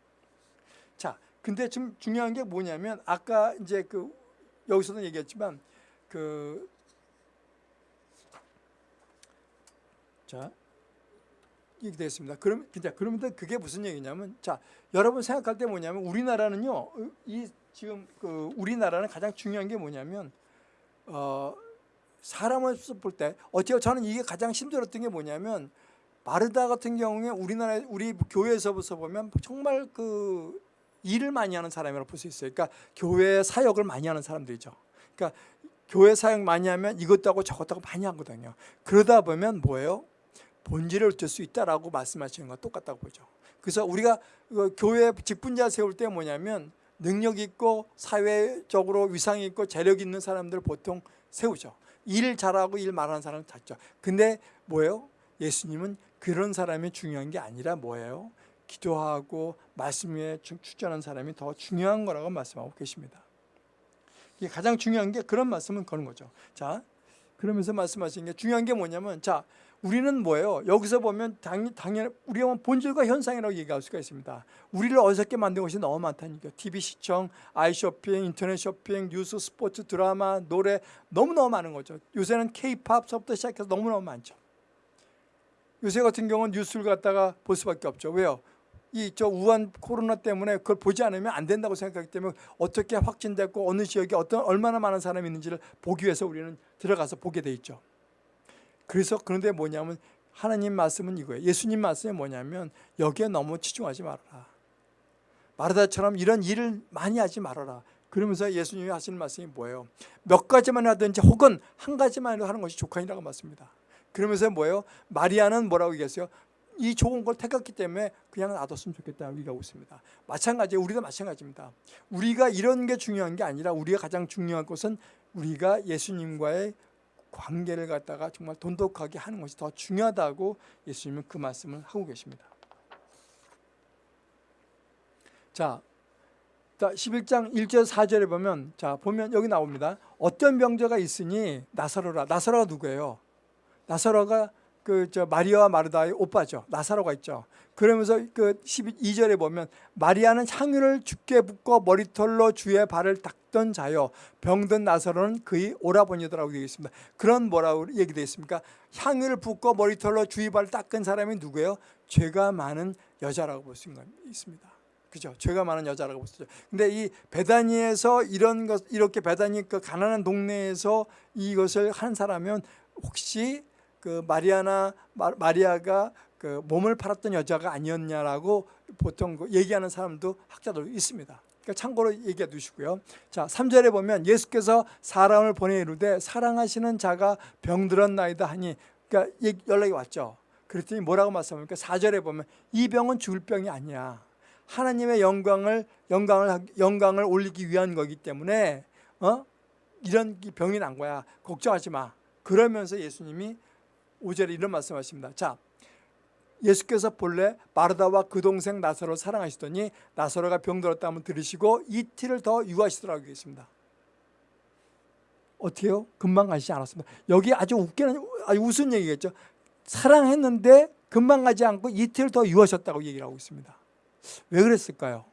자, 근데 좀 중요한 게 뭐냐면 아까 이제 그 여기서도 얘기했지만 그 자, 이렇게 되겠습니다. 그럼 진짜 그러면 그게 무슨 얘기냐면 자, 여러분 생각할 때 뭐냐면 우리나라는요. 이 지금 그 우리나라는 가장 중요한 게 뭐냐면 어 사람을 볼때 어때요? 저는 이게 가장 힘들었던 게 뭐냐면 마르다 같은 경우에 우리나라 우리 교회에서부터 보면 정말 그 일을 많이 하는 사람이라고 볼 수 있어요. 그러니까 교회 사역을 많이 하는 사람들이죠. 그러니까 교회 사역 많이 하면 이것도 하고 저것도 하고 많이 하거든요. 그러다 보면 뭐예요? 본질을 얻을 수 있다라고 말씀하시는 거 똑같다고 보죠. 그래서 우리가 그 교회 직분자 세울 때 뭐냐면 능력 있고 사회적으로 위상 있고 재력 있는 사람들 보통 세우죠. 일 잘하고 일 말하는 사람 찾죠. 근데 뭐예요? 예수님은 그런 사람이 중요한 게 아니라 뭐예요? 기도하고 말씀에 추천하는 사람이 더 중요한 거라고 말씀하고 계십니다. 이게 가장 중요한 게 그런 말씀은 거는 거죠. 자, 그러면서 말씀하신 게 중요한 게 뭐냐면 자, 우리는 뭐예요? 여기서 보면 당, 당연 우리가 본질과 현상이라고 얘기할 수가 있습니다. 우리를 어색게 만든 것이 너무 많다니까. TV 시청, 아이 쇼핑, 인터넷 쇼핑, 뉴스, 스포츠, 드라마, 노래 너무너무 많은 거죠. 요새는 K-팝서부터 시작해서 너무너무 많죠. 요새 같은 경우는 뉴스를 갖다가 볼 수밖에 없죠. 왜요? 이 저 우한 코로나 때문에 그걸 보지 않으면 안 된다고 생각하기 때문에 어떻게 확진됐고 어느 지역에 어떤 얼마나 많은 사람이 있는지를 보기 위해서 우리는 들어가서 보게 돼 있죠. 그래서 그런데 뭐냐면 하나님 말씀은 이거예요. 예수님 말씀이 뭐냐면 여기에 너무 치중하지 말아라. 마르다처럼 이런 일을 많이 하지 말아라. 그러면서 예수님이 하시는 말씀이 뭐예요? 몇 가지만 하든지 혹은 한 가지만 하는 것이 족한이라고 말씀입니다. 그러면서 뭐예요? 마리아는 뭐라고 얘기했어요? 이 좋은 걸 택했기 때문에 그냥 놔뒀으면 좋겠다 얘기하고 있습니다. 마찬가지 우리도 마찬가지입니다. 우리가 이런 게 중요한 게 아니라 우리가 가장 중요한 것은 우리가 예수님과의 관계를 갖다가 정말 돈독하게 하는 것이 더 중요하다고 예수님은 그 말씀을 하고 계십니다. 자, 11장 1절 4절에 보면 자 보면 여기 나옵니다. 어떤 병자가 있으니 나사로라. 나사로가 누구예요? 나사로가 그 저 마리아와 마르다의 오빠죠. 나사로가 있죠. 그러면서 그 12절에 보면 마리아는 향유를 죽게 붓고 머리털로 주의 발을 닦던 자요. 병든 나사로는 그의 오라버니더라고 되어 있습니다. 그런 뭐라고 얘기되어 있습니까? 향유를 붓고 머리털로 주의 발을 닦은 사람이 누구예요? 죄가 많은 여자라고 볼 수 있습니다. 그죠? 죄가 많은 여자라고 있죠. 근데 이 베다니에서 이런 것 이렇게 베다니 그 가난한 동네에서 이것을 한 사람은 혹시 그 마리아나 마 리아가 그 몸을 팔았던 여자가 아니었냐라고 보통 그 얘기하는 사람도 학자도 있습니다. 그러니까 참고로 얘기해 두시고요. 자, 3절에 보면 예수께서 사람을 보내 이르되 사랑하시는 자가 병들었나이다 하니 그러니까 연락이 왔죠. 그랬더니 뭐라고 말씀합니까? 4절에 보면 이 병은 죽을 병이 아니야. 하나님의 영광을 영광을 영광을 올리기 위한 거기 때문에 어? 이런 병이 난 거야. 걱정하지 마. 그러면서 예수님이 5절에 이런 말씀하십니다. 자, 예수께서 본래 마르다와 그 동생 나사로 사랑하시더니 나사로가 병들었다면 들으시고 이틀을 더 유하시더라고 계십니다. 어떻게요? 금방 가시지 않았습니다. 여기 아주 웃기는 아주 웃은 얘기겠죠. 사랑했는데 금방 가지 않고 이틀 더 유하셨다고 얘기를 하고 있습니다. 왜 그랬을까요?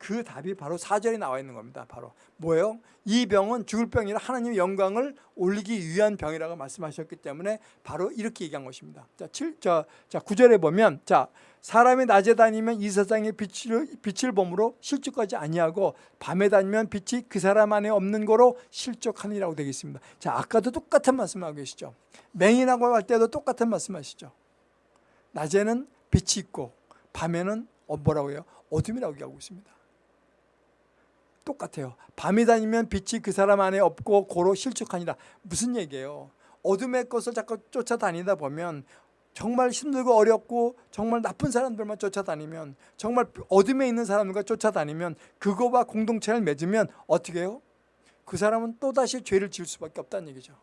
그 답이 바로 사절에 나와 있는 겁니다. 바로 뭐예요? 이 병은 죽을 병이라 하나님의 영광을 올리기 위한 병이라고 말씀하셨기 때문에 바로 이렇게 얘기한 것입니다. 자, 7, 자, 자 9절에 보면 자 사람이 낮에 다니면 이 세상의 빛을, 빛을 봄으로 실족하지 아니하고 밤에 다니면 빛이 그 사람 안에 없는 거로 실족하니라고 되어 있습니다. 자 아까도 똑같은 말씀하고 계시죠. 맹인하고 할 때도 똑같은 말씀하시죠. 낮에는 빛이 있고 밤에는 어, 뭐라고 해요? 어둠이라고 얘기하고 있습니다. 똑같아요. 밤이 다니면 빛이 그 사람 안에 없고 고로 실축하니라. 무슨 얘기예요? 어둠의 것을 자꾸 쫓아다니다 보면 정말 힘들고 어렵고 정말 나쁜 사람들만 쫓아다니면 정말 어둠에 있는 사람들과 쫓아다니면 그거와 공동체를 맺으면 어떻게 해요? 그 사람은 또다시 죄를 지을 수밖에 없다는 얘기죠.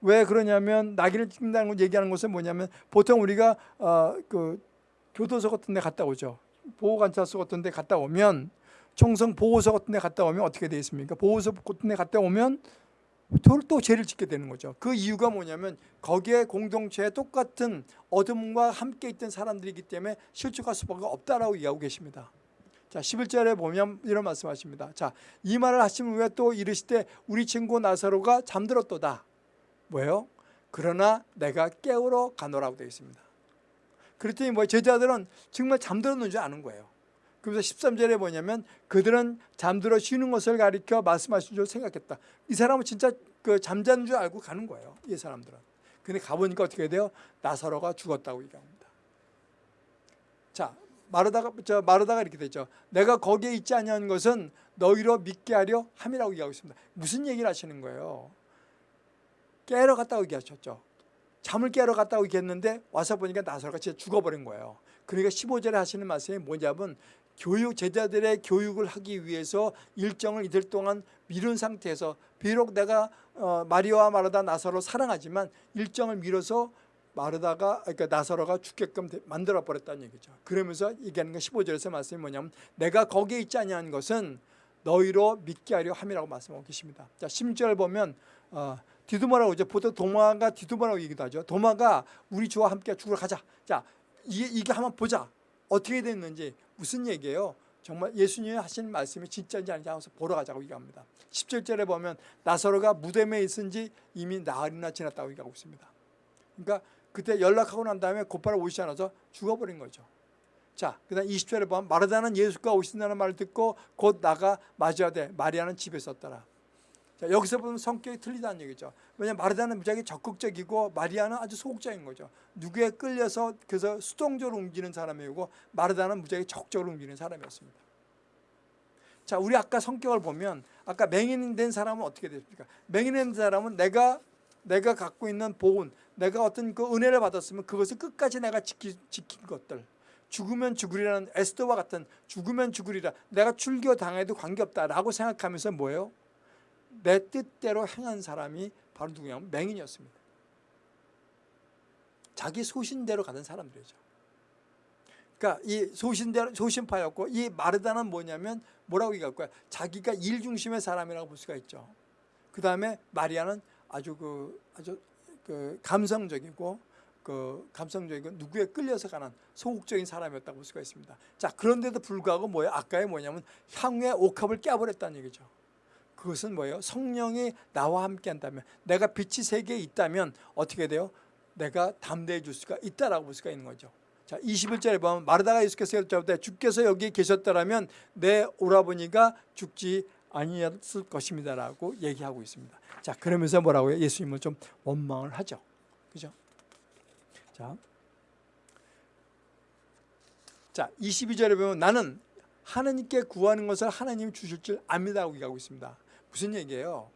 왜 그러냐면 낙인을 찍는다는 걸 얘기하는 것은 뭐냐면 보통 우리가 어, 그 교도소 같은 데 갔다 오죠. 보호관찰소 같은 데 갔다 오면 총성 보호소 같은 데 갔다 오면 어떻게 되어 있습니까? 보호소 같은 데 갔다 오면 또, 또 죄를 짓게 되는 거죠. 그 이유가 뭐냐면 거기에 공동체에 똑같은 어둠과 함께 있던 사람들이기 때문에 실족할 수밖에 없다라고 이야기하고 계십니다. 자, 11절에 보면 이런 말씀하십니다. 자, 이 말을 하신 후에 또 이르시되 우리 친구 나사로가 잠들었도다. 뭐예요? 그러나 내가 깨우러 가노라고 되어 있습니다. 그랬더니 뭐 제자들은 정말 잠들었는 줄 아는 거예요. 그래서 13절에 뭐냐면 그들은 잠들어 쉬는 것을 가리켜 말씀하신 줄 생각했다. 이 사람은 진짜 그 잠자는 줄 알고 가는 거예요. 이 사람들은. 근데 가보니까 어떻게 돼요? 나사로가 죽었다고 얘기합니다. 자, 마르다가 저 마르다가 이렇게 되죠. 내가 거기에 있지 아니한 것은 너희로 믿게 하려 함이라고 얘기하고 있습니다. 무슨 얘기를 하시는 거예요? 깨러 갔다고 얘기하셨죠. 잠을 깨러 갔다고 얘기했는데 와서 보니까 나사로가 진짜 죽어버린 거예요. 그러니까 15절에 하시는 말씀이 뭐냐면 교육 제자들의 교육을 하기 위해서 일정을 이틀 동안 미룬 상태에서 비록 내가 어, 마리아와 마르다 나사로 사랑하지만 일정을 미뤄서 마르다가 그러니까 나사로가 죽게끔 만들어 버렸다는 얘기죠. 그러면서 얘기하는 건 15절에서 말씀이 뭐냐면 내가 거기에 있지 아니한 것은 너희로 믿게 하려 함이라고 말씀하고 계십니다. 자, 10절 보면 어, 디두마라고 이제 보통 도마가 디두마라고 얘기도 하죠. 도마가 우리 주와 함께 죽으러 가자. 자, 이게, 이게 한번 보자. 어떻게 됐는지 무슨 얘기예요? 정말 예수님이 하신 말씀이 진짜인지 아닌지 한번 보러 가자고 얘기합니다. 17절에 보면 나사로가 무덤에 있은 지 이미 나흘이나 지났다고 얘기하고 있습니다. 그러니까 그때 연락하고 난 다음에 곧바로 오시지 않아서 죽어버린 거죠. 자, 그 다음 20절에 보면 마르다는 예수가 오신다는 말을 듣고 곧 나가 맞아야돼. 마리아는 집에 있었더라. 자, 여기서 보면 성격이 틀리다는 얘기죠. 왜냐하면 마르다는 무지하게 적극적이고 마리아는 아주 소극적인 거죠. 누구에 끌려서 그래서 수동적으로 옮기는 사람이고 마르다는 무지하게 적극적으로 옮기는 사람이었습니다. 자, 우리 아까 성격을 보면 아까 맹인된 사람은 어떻게 됐습니까? 맹인된 사람은 내가 내가 갖고 있는 보은, 내가 어떤 그 은혜를 받았으면 그것을 끝까지 내가 지키, 지킨 것들. 죽으면 죽으리라는 에스더와 같은 죽으면 죽으리라. 내가 출교 당해도 관계없다라고 생각하면서 뭐예요? 내 뜻대로 행한 사람이 바로 누구냐면 맹인이었습니다. 자기 소신대로 가던 사람들이죠. 그러니까 이 소신대로 소신파였고 이 마르다는 뭐냐면 뭐라고 얘기할 거야? 자기가 일 중심의 사람이라고 볼 수가 있죠. 그 다음에 마리아는 아주 그 아주 그 감성적이고 그 감성적이고 누구에 끌려서 가는 소극적인 사람이었다고 볼 수가 있습니다. 자 그런데도 불구하고 뭐예요? 아까의 뭐냐면 향후의 옥합을 깨버렸다는 얘기죠. 그것은 뭐예요? 성령이 나와 함께 한다면 내가 빛이 세계에 있다면 어떻게 돼요? 내가 담대해 줄 수가 있다라고 볼 수가 있는 거죠. 자, 21절에 보면 마르다가 예수께서 여쭤보되 주께서 여기 계셨더라면 내 오라버니가 죽지 아니었을 것입니다라고 얘기하고 있습니다. 자, 그러면서 뭐라고요? 예수님은 좀 원망을 하죠. 그죠? 자. 자, 22절에 보면 나는 하나님께 구하는 것을 하나님이 주실 줄 압니다라고 얘기하고 있습니다. 무슨 얘기예요?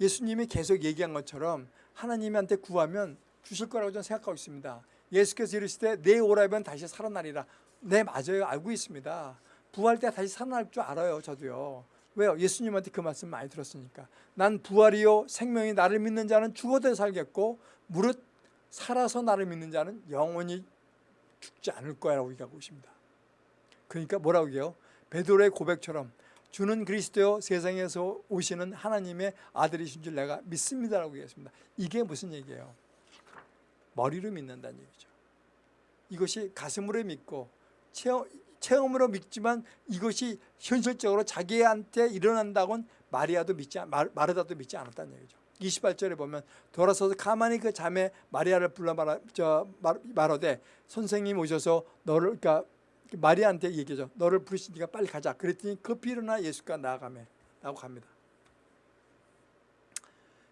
예수님이 계속 얘기한 것처럼 하나님한테 구하면 주실 거라고 저는 생각하고 있습니다. 예수께서 이르시되 내 오라면 다시 살아나리라. 네 맞아요. 알고 있습니다. 부활 때 다시 살아날 줄 알아요. 저도요. 왜요? 예수님한테 그 말씀 많이 들었으니까. 난 부활이요 생명이 나를 믿는 자는 죽어도 살겠고 무릇 살아서 나를 믿는 자는 영원히 죽지 않을 거야라고 얘기하고 있습니다. 그러니까 뭐라고 해요? 베드로의 고백처럼 주는 그리스도요 세상에서 오시는 하나님의 아들이신 줄 내가 믿습니다라고 얘기했습니다. 이게 무슨 얘기예요? 머리로 믿는다는 얘기죠. 이것이 가슴으로 믿고 체험, 체험으로 믿지만 이것이 현실적으로 자기한테 일어난다고는 마리아도 믿지 마르다도 믿지 않았다는 얘기죠. 28절에 보면 돌아서서 가만히 그 자매 마리아를 불러 말하, 저, 말하되 선생님 오셔서 너를 그러니까 마리아한테 얘기죠. 너를 부르시니까 빨리 가자. 그랬더니 급히 일어나 예수가 나아가매 라고 합니다.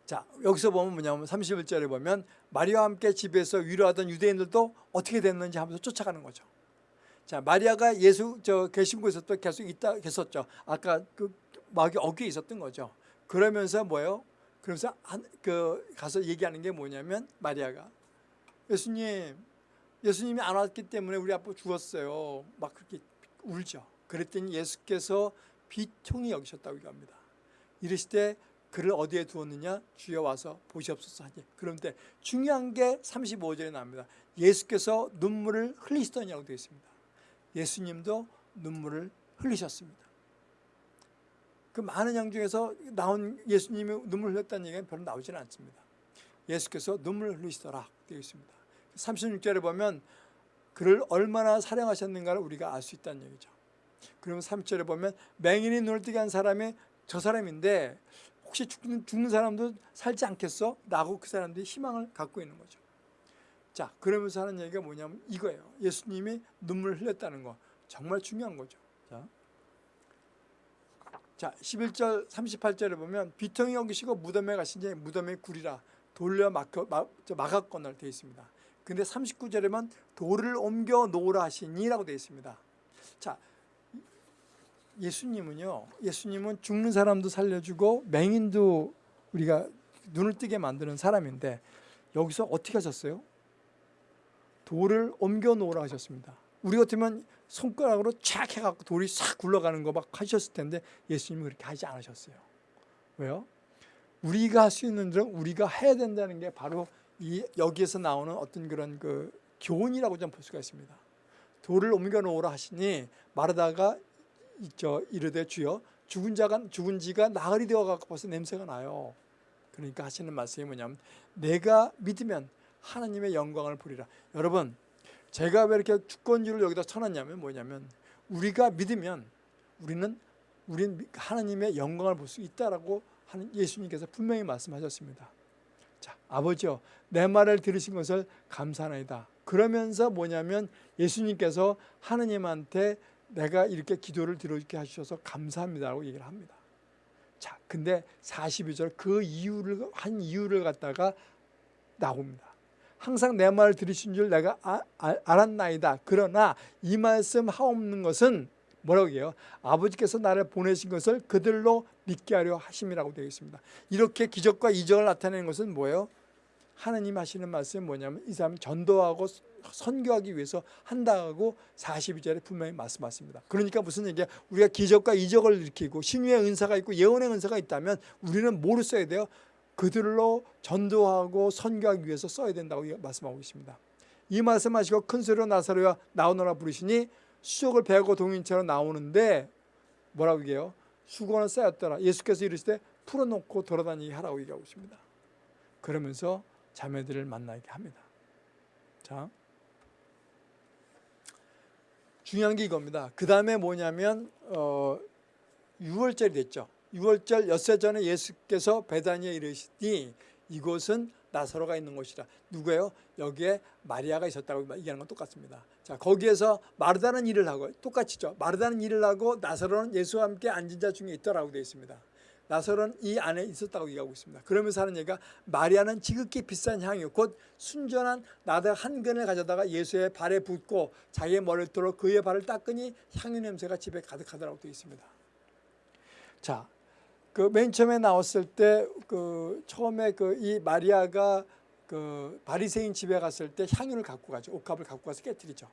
자 여기서 보면 뭐냐면 31절에 보면 마리아와 함께 집에서 위로하던 유대인들도 어떻게 됐는지 하면서 쫓아가는 거죠. 자 마리아가 예수 저 계신 곳에서 또 계속 있다 계셨죠. 아까 그 마귀 어귀에 있었던 거죠. 그러면서 뭐예요? 그러면서 한, 그 가서 얘기하는 게 뭐냐면 마리아가 예수님 예수님이 안 왔기 때문에 우리 아빠 죽었어요. 막 그렇게 울죠. 그랬더니 예수께서 비통히 여기셨다고 얘기합니다. 이르시되 그를 어디에 두었느냐 주여 와서 보시옵소서 하지. 그런데 중요한 게 35절에 나옵니다. 예수께서 눈물을 흘리시더냐고 되어 있습니다. 예수님도 눈물을 흘리셨습니다. 그 많은 양 중에서 나온 예수님이 눈물 흘렸다는 얘기는 별로 나오지는 않습니다. 예수께서 눈물 흘리시더라 되어 있습니다. 36절에 보면 그를 얼마나 사랑하셨는가를 우리가 알 수 있다는 얘기죠. 그러면 30절에 보면 맹인이 눈을 뜨게 한 사람이 저 사람인데 혹시 죽는, 죽는 사람도 살지 않겠어? 라고 그 사람들이 희망을 갖고 있는 거죠. 자, 그러면서 하는 얘기가 뭐냐면 이거예요. 예수님이 눈물 흘렸다는 거. 정말 중요한 거죠. 자, 자 11절 38절에 보면 비통이 여기시고 무덤에 가신지 무덤에 굴이라 돌려 막혀, 막, 막았거나 되어 있습니다. 근데 39절에만 돌을 옮겨 놓으라 하시니라고 되어 있습니다. 자, 예수님은요. 예수님은 죽는 사람도 살려주고 맹인도 우리가 눈을 뜨게 만드는 사람인데 여기서 어떻게 하셨어요? 돌을 옮겨 놓으라 하셨습니다. 우리 같으면 손가락으로 촥 해갖고 돌이 싹 굴러가는 거 막 하셨을 텐데 예수님은 그렇게 하지 않으셨어요. 왜요? 우리가 할 수 있는 일은 우리가 해야 된다는 게 바로 이 여기에서 나오는 어떤 그런 그 교훈이라고 좀 볼 수가 있습니다. 돌을 옮겨 놓으라 하시니 마르다가 저 이르되 주여 죽은 자가 죽은 지가 나흘이 되어 갖고 벌써 냄새가 나요. 그러니까 하시는 말씀이 뭐냐면 내가 믿으면 하나님의 영광을 보리라. 여러분 제가 왜 이렇게 주권주를 여기다 쳐놨냐면 뭐냐면 우리가 믿으면 우리는 우리는 하나님의 영광을 볼 수 있다라고 하는 예수님께서 분명히 말씀하셨습니다. 자, 아버지요, 내 말을 들으신 것을 감사하나이다. 그러면서 뭐냐면 예수님께서 하느님한테 내가 이렇게 기도를 들어주게 하셔서 감사합니다라고 얘기를 합니다. 자, 근데 42절 그 이유를 한 이유를 갖다가 나옵니다. 항상 내 말을 들으신 줄 내가 아, 아, 알았나이다. 그러나 이 말씀 하옵는 것은 뭐라고 해요? 아버지께서 나를 보내신 것을 그들로 믿게 하려 하심이라고 되어 있습니다. 이렇게 기적과 이적을 나타내는 것은 뭐예요? 하나님 하시는 말씀이 뭐냐면 이 사람이 전도하고 선교하기 위해서 한다고 42절에 분명히 말씀하십니다. 그러니까 무슨 얘기야? 우리가 기적과 이적을 일으키고 신유의 은사가 있고 예언의 은사가 있다면 우리는 뭐를 써야 돼요? 그들로 전도하고 선교하기 위해서 써야 된다고 말씀하고 있습니다. 이 말씀하시고 큰 소리로 나사로야 나오너라 부르시니 수족을 베고 동인처럼 나오는데 뭐라고 얘기해요? 수건을 쌓였더라. 예수께서 이르시되 풀어놓고 돌아다니게 하라고 얘기하고 있습니다. 그러면서 자매들을 만나게 합니다. 자, 중요한 게 이겁니다. 그 다음에 뭐냐면 어, 6월절이 됐죠. 6월절 엿새 전에 예수께서 베다니에 이르시니 이곳은 나사로가 있는 곳이라. 누구예요? 여기에 마리아가 있었다고 얘기하는 건 똑같습니다. 자 거기에서 마르다는 일을 하고 똑같이죠. 마르다는 일을 하고 나사로는 예수와 함께 앉은 자 중에 있더라고 되어 있습니다. 나사로는 이 안에 있었다고 얘기하고 있습니다. 그러면서 하는 얘기가 마리아는 지극히 비싼 향유 곧 순전한 나다 한 근을 가져다가 예수의 발에 붓고 자기의 머리를 들어 그의 발을 닦으니 향유 냄새가 집에 가득하더라고 되어 있습니다. 자, 그 맨 처음에 나왔을 때 그 처음에 그 이 마리아가 그 바리새인 집에 갔을 때 향유를 갖고 가죠. 옥합을 갖고 가서 깨뜨리죠.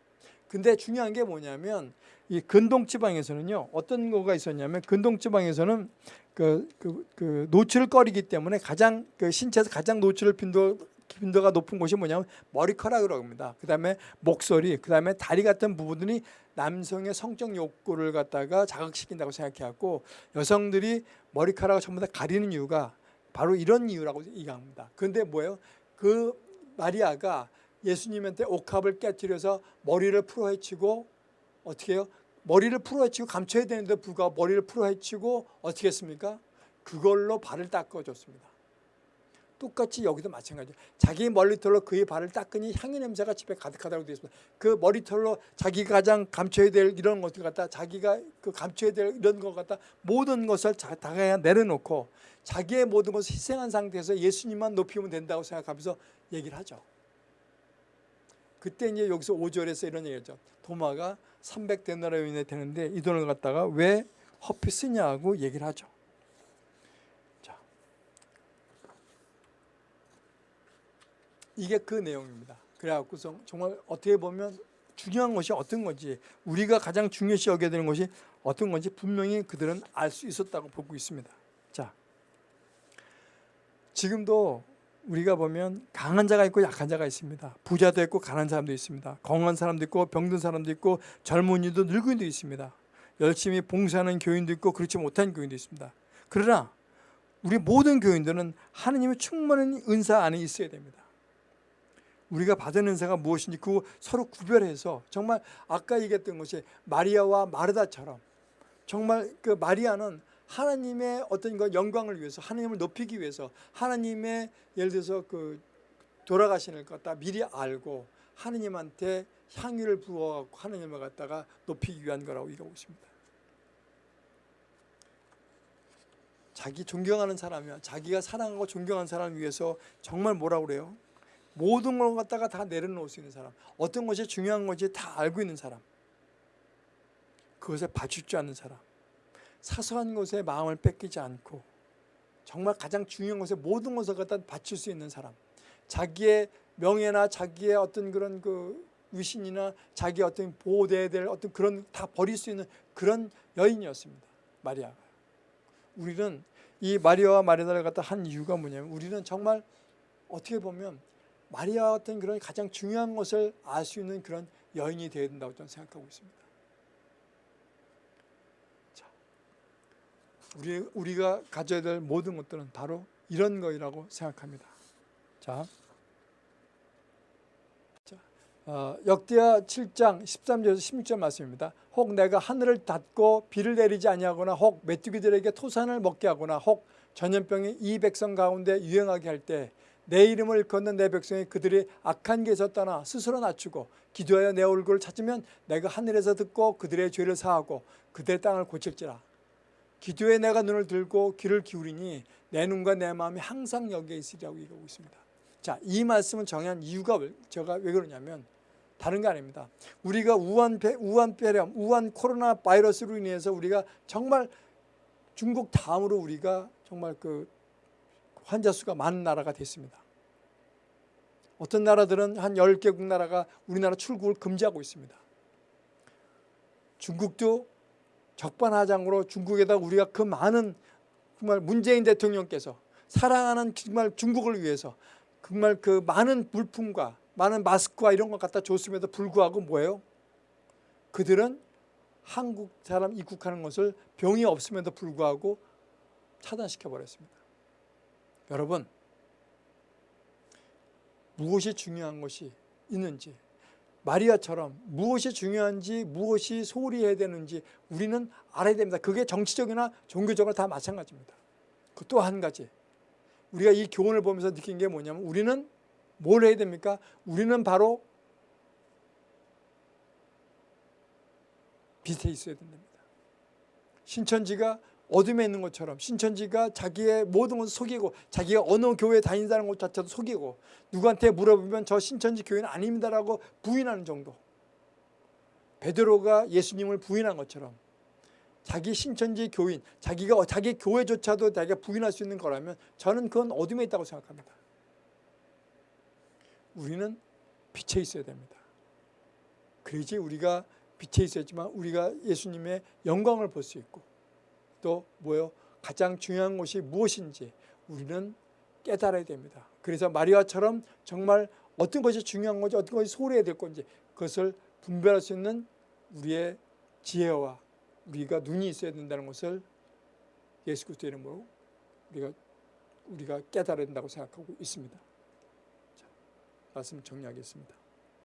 근데 중요한 게 뭐냐면 이 근동 지방에서는요. 어떤 거가 있었냐면 근동 지방에서는 그, 그, 그 노출을 꺼리기 때문에 가장 그 신체에서 가장 노출을 빈도 빈도가 높은 곳이 뭐냐면 머리카락이라고 합니다. 그 다음에 목소리, 그 다음에 다리 같은 부분들이 남성의 성적 욕구를 갖다가 자극시킨다고 생각해갖고 여성들이 머리카락을 전부 다 가리는 이유가 바로 이런 이유라고 얘기합니다. 그런데 뭐예요? 그 마리아가 예수님한테 옥합을 깨뜨려서 머리를 풀어헤치고 어떻게 해요? 머리를 풀어헤치고 감춰야 되는데 불구하고 머리를 풀어헤치고 어떻게 했습니까? 그걸로 발을 닦아줬습니다. 똑같이 여기도 마찬가지예요. 자기 머리털로 그의 발을 닦으니 향유 냄새가 집에 가득하다고 되어 있습니다. 그 머리털로 자기가 가장 감춰야 될 이런 것들 갖다 자기가 그 감춰야 될 이런 것 갖다 모든 것을 다 그냥 내려놓고 자기의 모든 것을 희생한 상태에서 예수님만 높이면 된다고 생각하면서 얘기를 하죠. 그때 이제 여기서 5절에서 이런 얘기죠. 도마가 300데나리온이 되는데 이 돈을 갖다가 왜 허피 쓰냐고 얘기를 하죠. 이게 그 내용입니다. 그래갖고서 정말 어떻게 보면 중요한 것이 어떤 건지 우리가 가장 중요시 여겨야 되는 것이 어떤 건지 분명히 그들은 알 수 있었다고 보고 있습니다. 자, 지금도 우리가 보면 강한 자가 있고 약한 자가 있습니다. 부자도 있고 가난한 사람도 있습니다. 건강한 사람도 있고 병든 사람도 있고 젊은이도 늙은이도 있습니다. 열심히 봉사하는 교인도 있고 그렇지 못한 교인도 있습니다. 그러나 우리 모든 교인들은 하느님의 충만한 은사 안에 있어야 됩니다. 우리가 받은 은사가 무엇인지 그 서로 구별해서 정말 아까 얘기했던 것이 마리아와 마르다처럼 정말 그 마리아는 하나님의 어떤 그 영광을 위해서 하나님을 높이기 위해서 하나님의 예를 들어서 그 돌아가시는 것 갖다 미리 알고 하나님한테 향유를 부어갖고 하나님을 갖다가 높이기 위한 거라고 얘기하고 있습니다. 자기 존경하는 사람이야 자기가 사랑하고 존경하는 사람을 위해서 정말 뭐라고 그래요? 모든 걸 갖다가 다 내려놓을 수 있는 사람. 어떤 것이 중요한 건지 다 알고 있는 사람. 그것에 줄 아는 사람. 사소한 것에 마음을 뺏기지 않고 정말 가장 중요한 것에 모든 것을 갖다 바칠 수 있는 사람. 자기의 명예나 자기의 어떤 그런 그 위신이나 자기 어떤 보호돼야 될 어떤 그런 다 버릴 수 있는 그런 여인이었습니다. 마리아가. 우리는 이 마리아와 마리아를 갖다 한 이유가 뭐냐면 우리는 정말 어떻게 보면 마리아 같은 그런 가장 중요한 것을 알 수 있는 그런 여인이 되어야 된다고 저는 생각하고 있습니다. 자, 우리 우리가 가져야 될 모든 것들은 바로 이런 거라고 생각합니다. 자, 자 어, 역대하 7장 13절에서 16절 말씀입니다. 혹 내가 하늘을 닫고 비를 내리지 아니하거나 혹 메뚜기들에게 토산을 먹게 하거나 혹 전염병이 이 백성 가운데 유행하게 할때 내 이름을 걷는 내 백성이 그들이 악한 길에서 떠나 스스로 낮추고 기도하여 내 얼굴을 찾으면 내가 하늘에서 듣고 그들의 죄를 사하고 그들의 땅을 고칠지라 기도에 내가 눈을 들고 귀를 기울이니 내 눈과 내 마음이 항상 여기에 있으리라고 얘기하고 있습니다. 자, 이 말씀을 정한 이유가 왜- 제가 왜 그러냐면 다른 게 아닙니다. 우리가 우한 폐, 우한 폐렴, 우한 코로나 바이러스로 인해서 우리가 정말 중국 다음으로 우리가 정말 그 환자 수가 많은 나라가 됐습니다. 어떤 나라들은 한 10개국 나라가 우리나라 출국을 금지하고 있습니다. 중국도 적반하장으로 중국에다 우리가 그 많은 정말 문재인 대통령께서 사랑하는 정말 중국을 위해서 정말 그 많은 물품과 많은 마스크와 이런 것 갖다 줬음에도 불구하고 뭐예요? 그들은 한국 사람 입국하는 것을 병이 없음에도 불구하고 차단시켜 버렸습니다. 여러분 무엇이 중요한 것이 있는지 마리아처럼 무엇이 중요한지 무엇이 소홀히 해야 되는지 우리는 알아야 됩니다. 그게 정치적이나 종교적으로 다 마찬가지입니다. 그 또 한 가지 우리가 이 교훈을 보면서 느낀 게 뭐냐면 우리는 뭘 해야 됩니까? 우리는 바로 빛에 있어야 된답니다. 신천지가 어둠에 있는 것처럼 신천지가 자기의 모든 것을 속이고 자기가 어느 교회에 다닌다는 것 자체도 속이고 누구한테 물어보면 저 신천지 교회는 아닙니다라고 부인하는 정도. 베드로가 예수님을 부인한 것처럼 자기 신천지 교인 자기가 자기 교회조차도 자기가 부인할 수 있는 거라면 저는 그건 어둠에 있다고 생각합니다. 우리는 빛에 있어야 됩니다. 그래야지 우리가 빛에 있어야지만 우리가 예수님의 영광을 볼 수 있고 또 뭐요? 가장 중요한 것이 무엇인지 우리는 깨달아야 됩니다. 그래서 마리아처럼 정말 어떤 것이 중요한 건지 어떤 것이 소홀해야 될 건지 그것을 분별할 수 있는 우리의 지혜와 우리가 눈이 있어야 된다는 것을 예수 그리스도 이름으로 우리가 우리가 깨달아야 된다고 생각하고 있습니다. 자, 말씀 정리하겠습니다.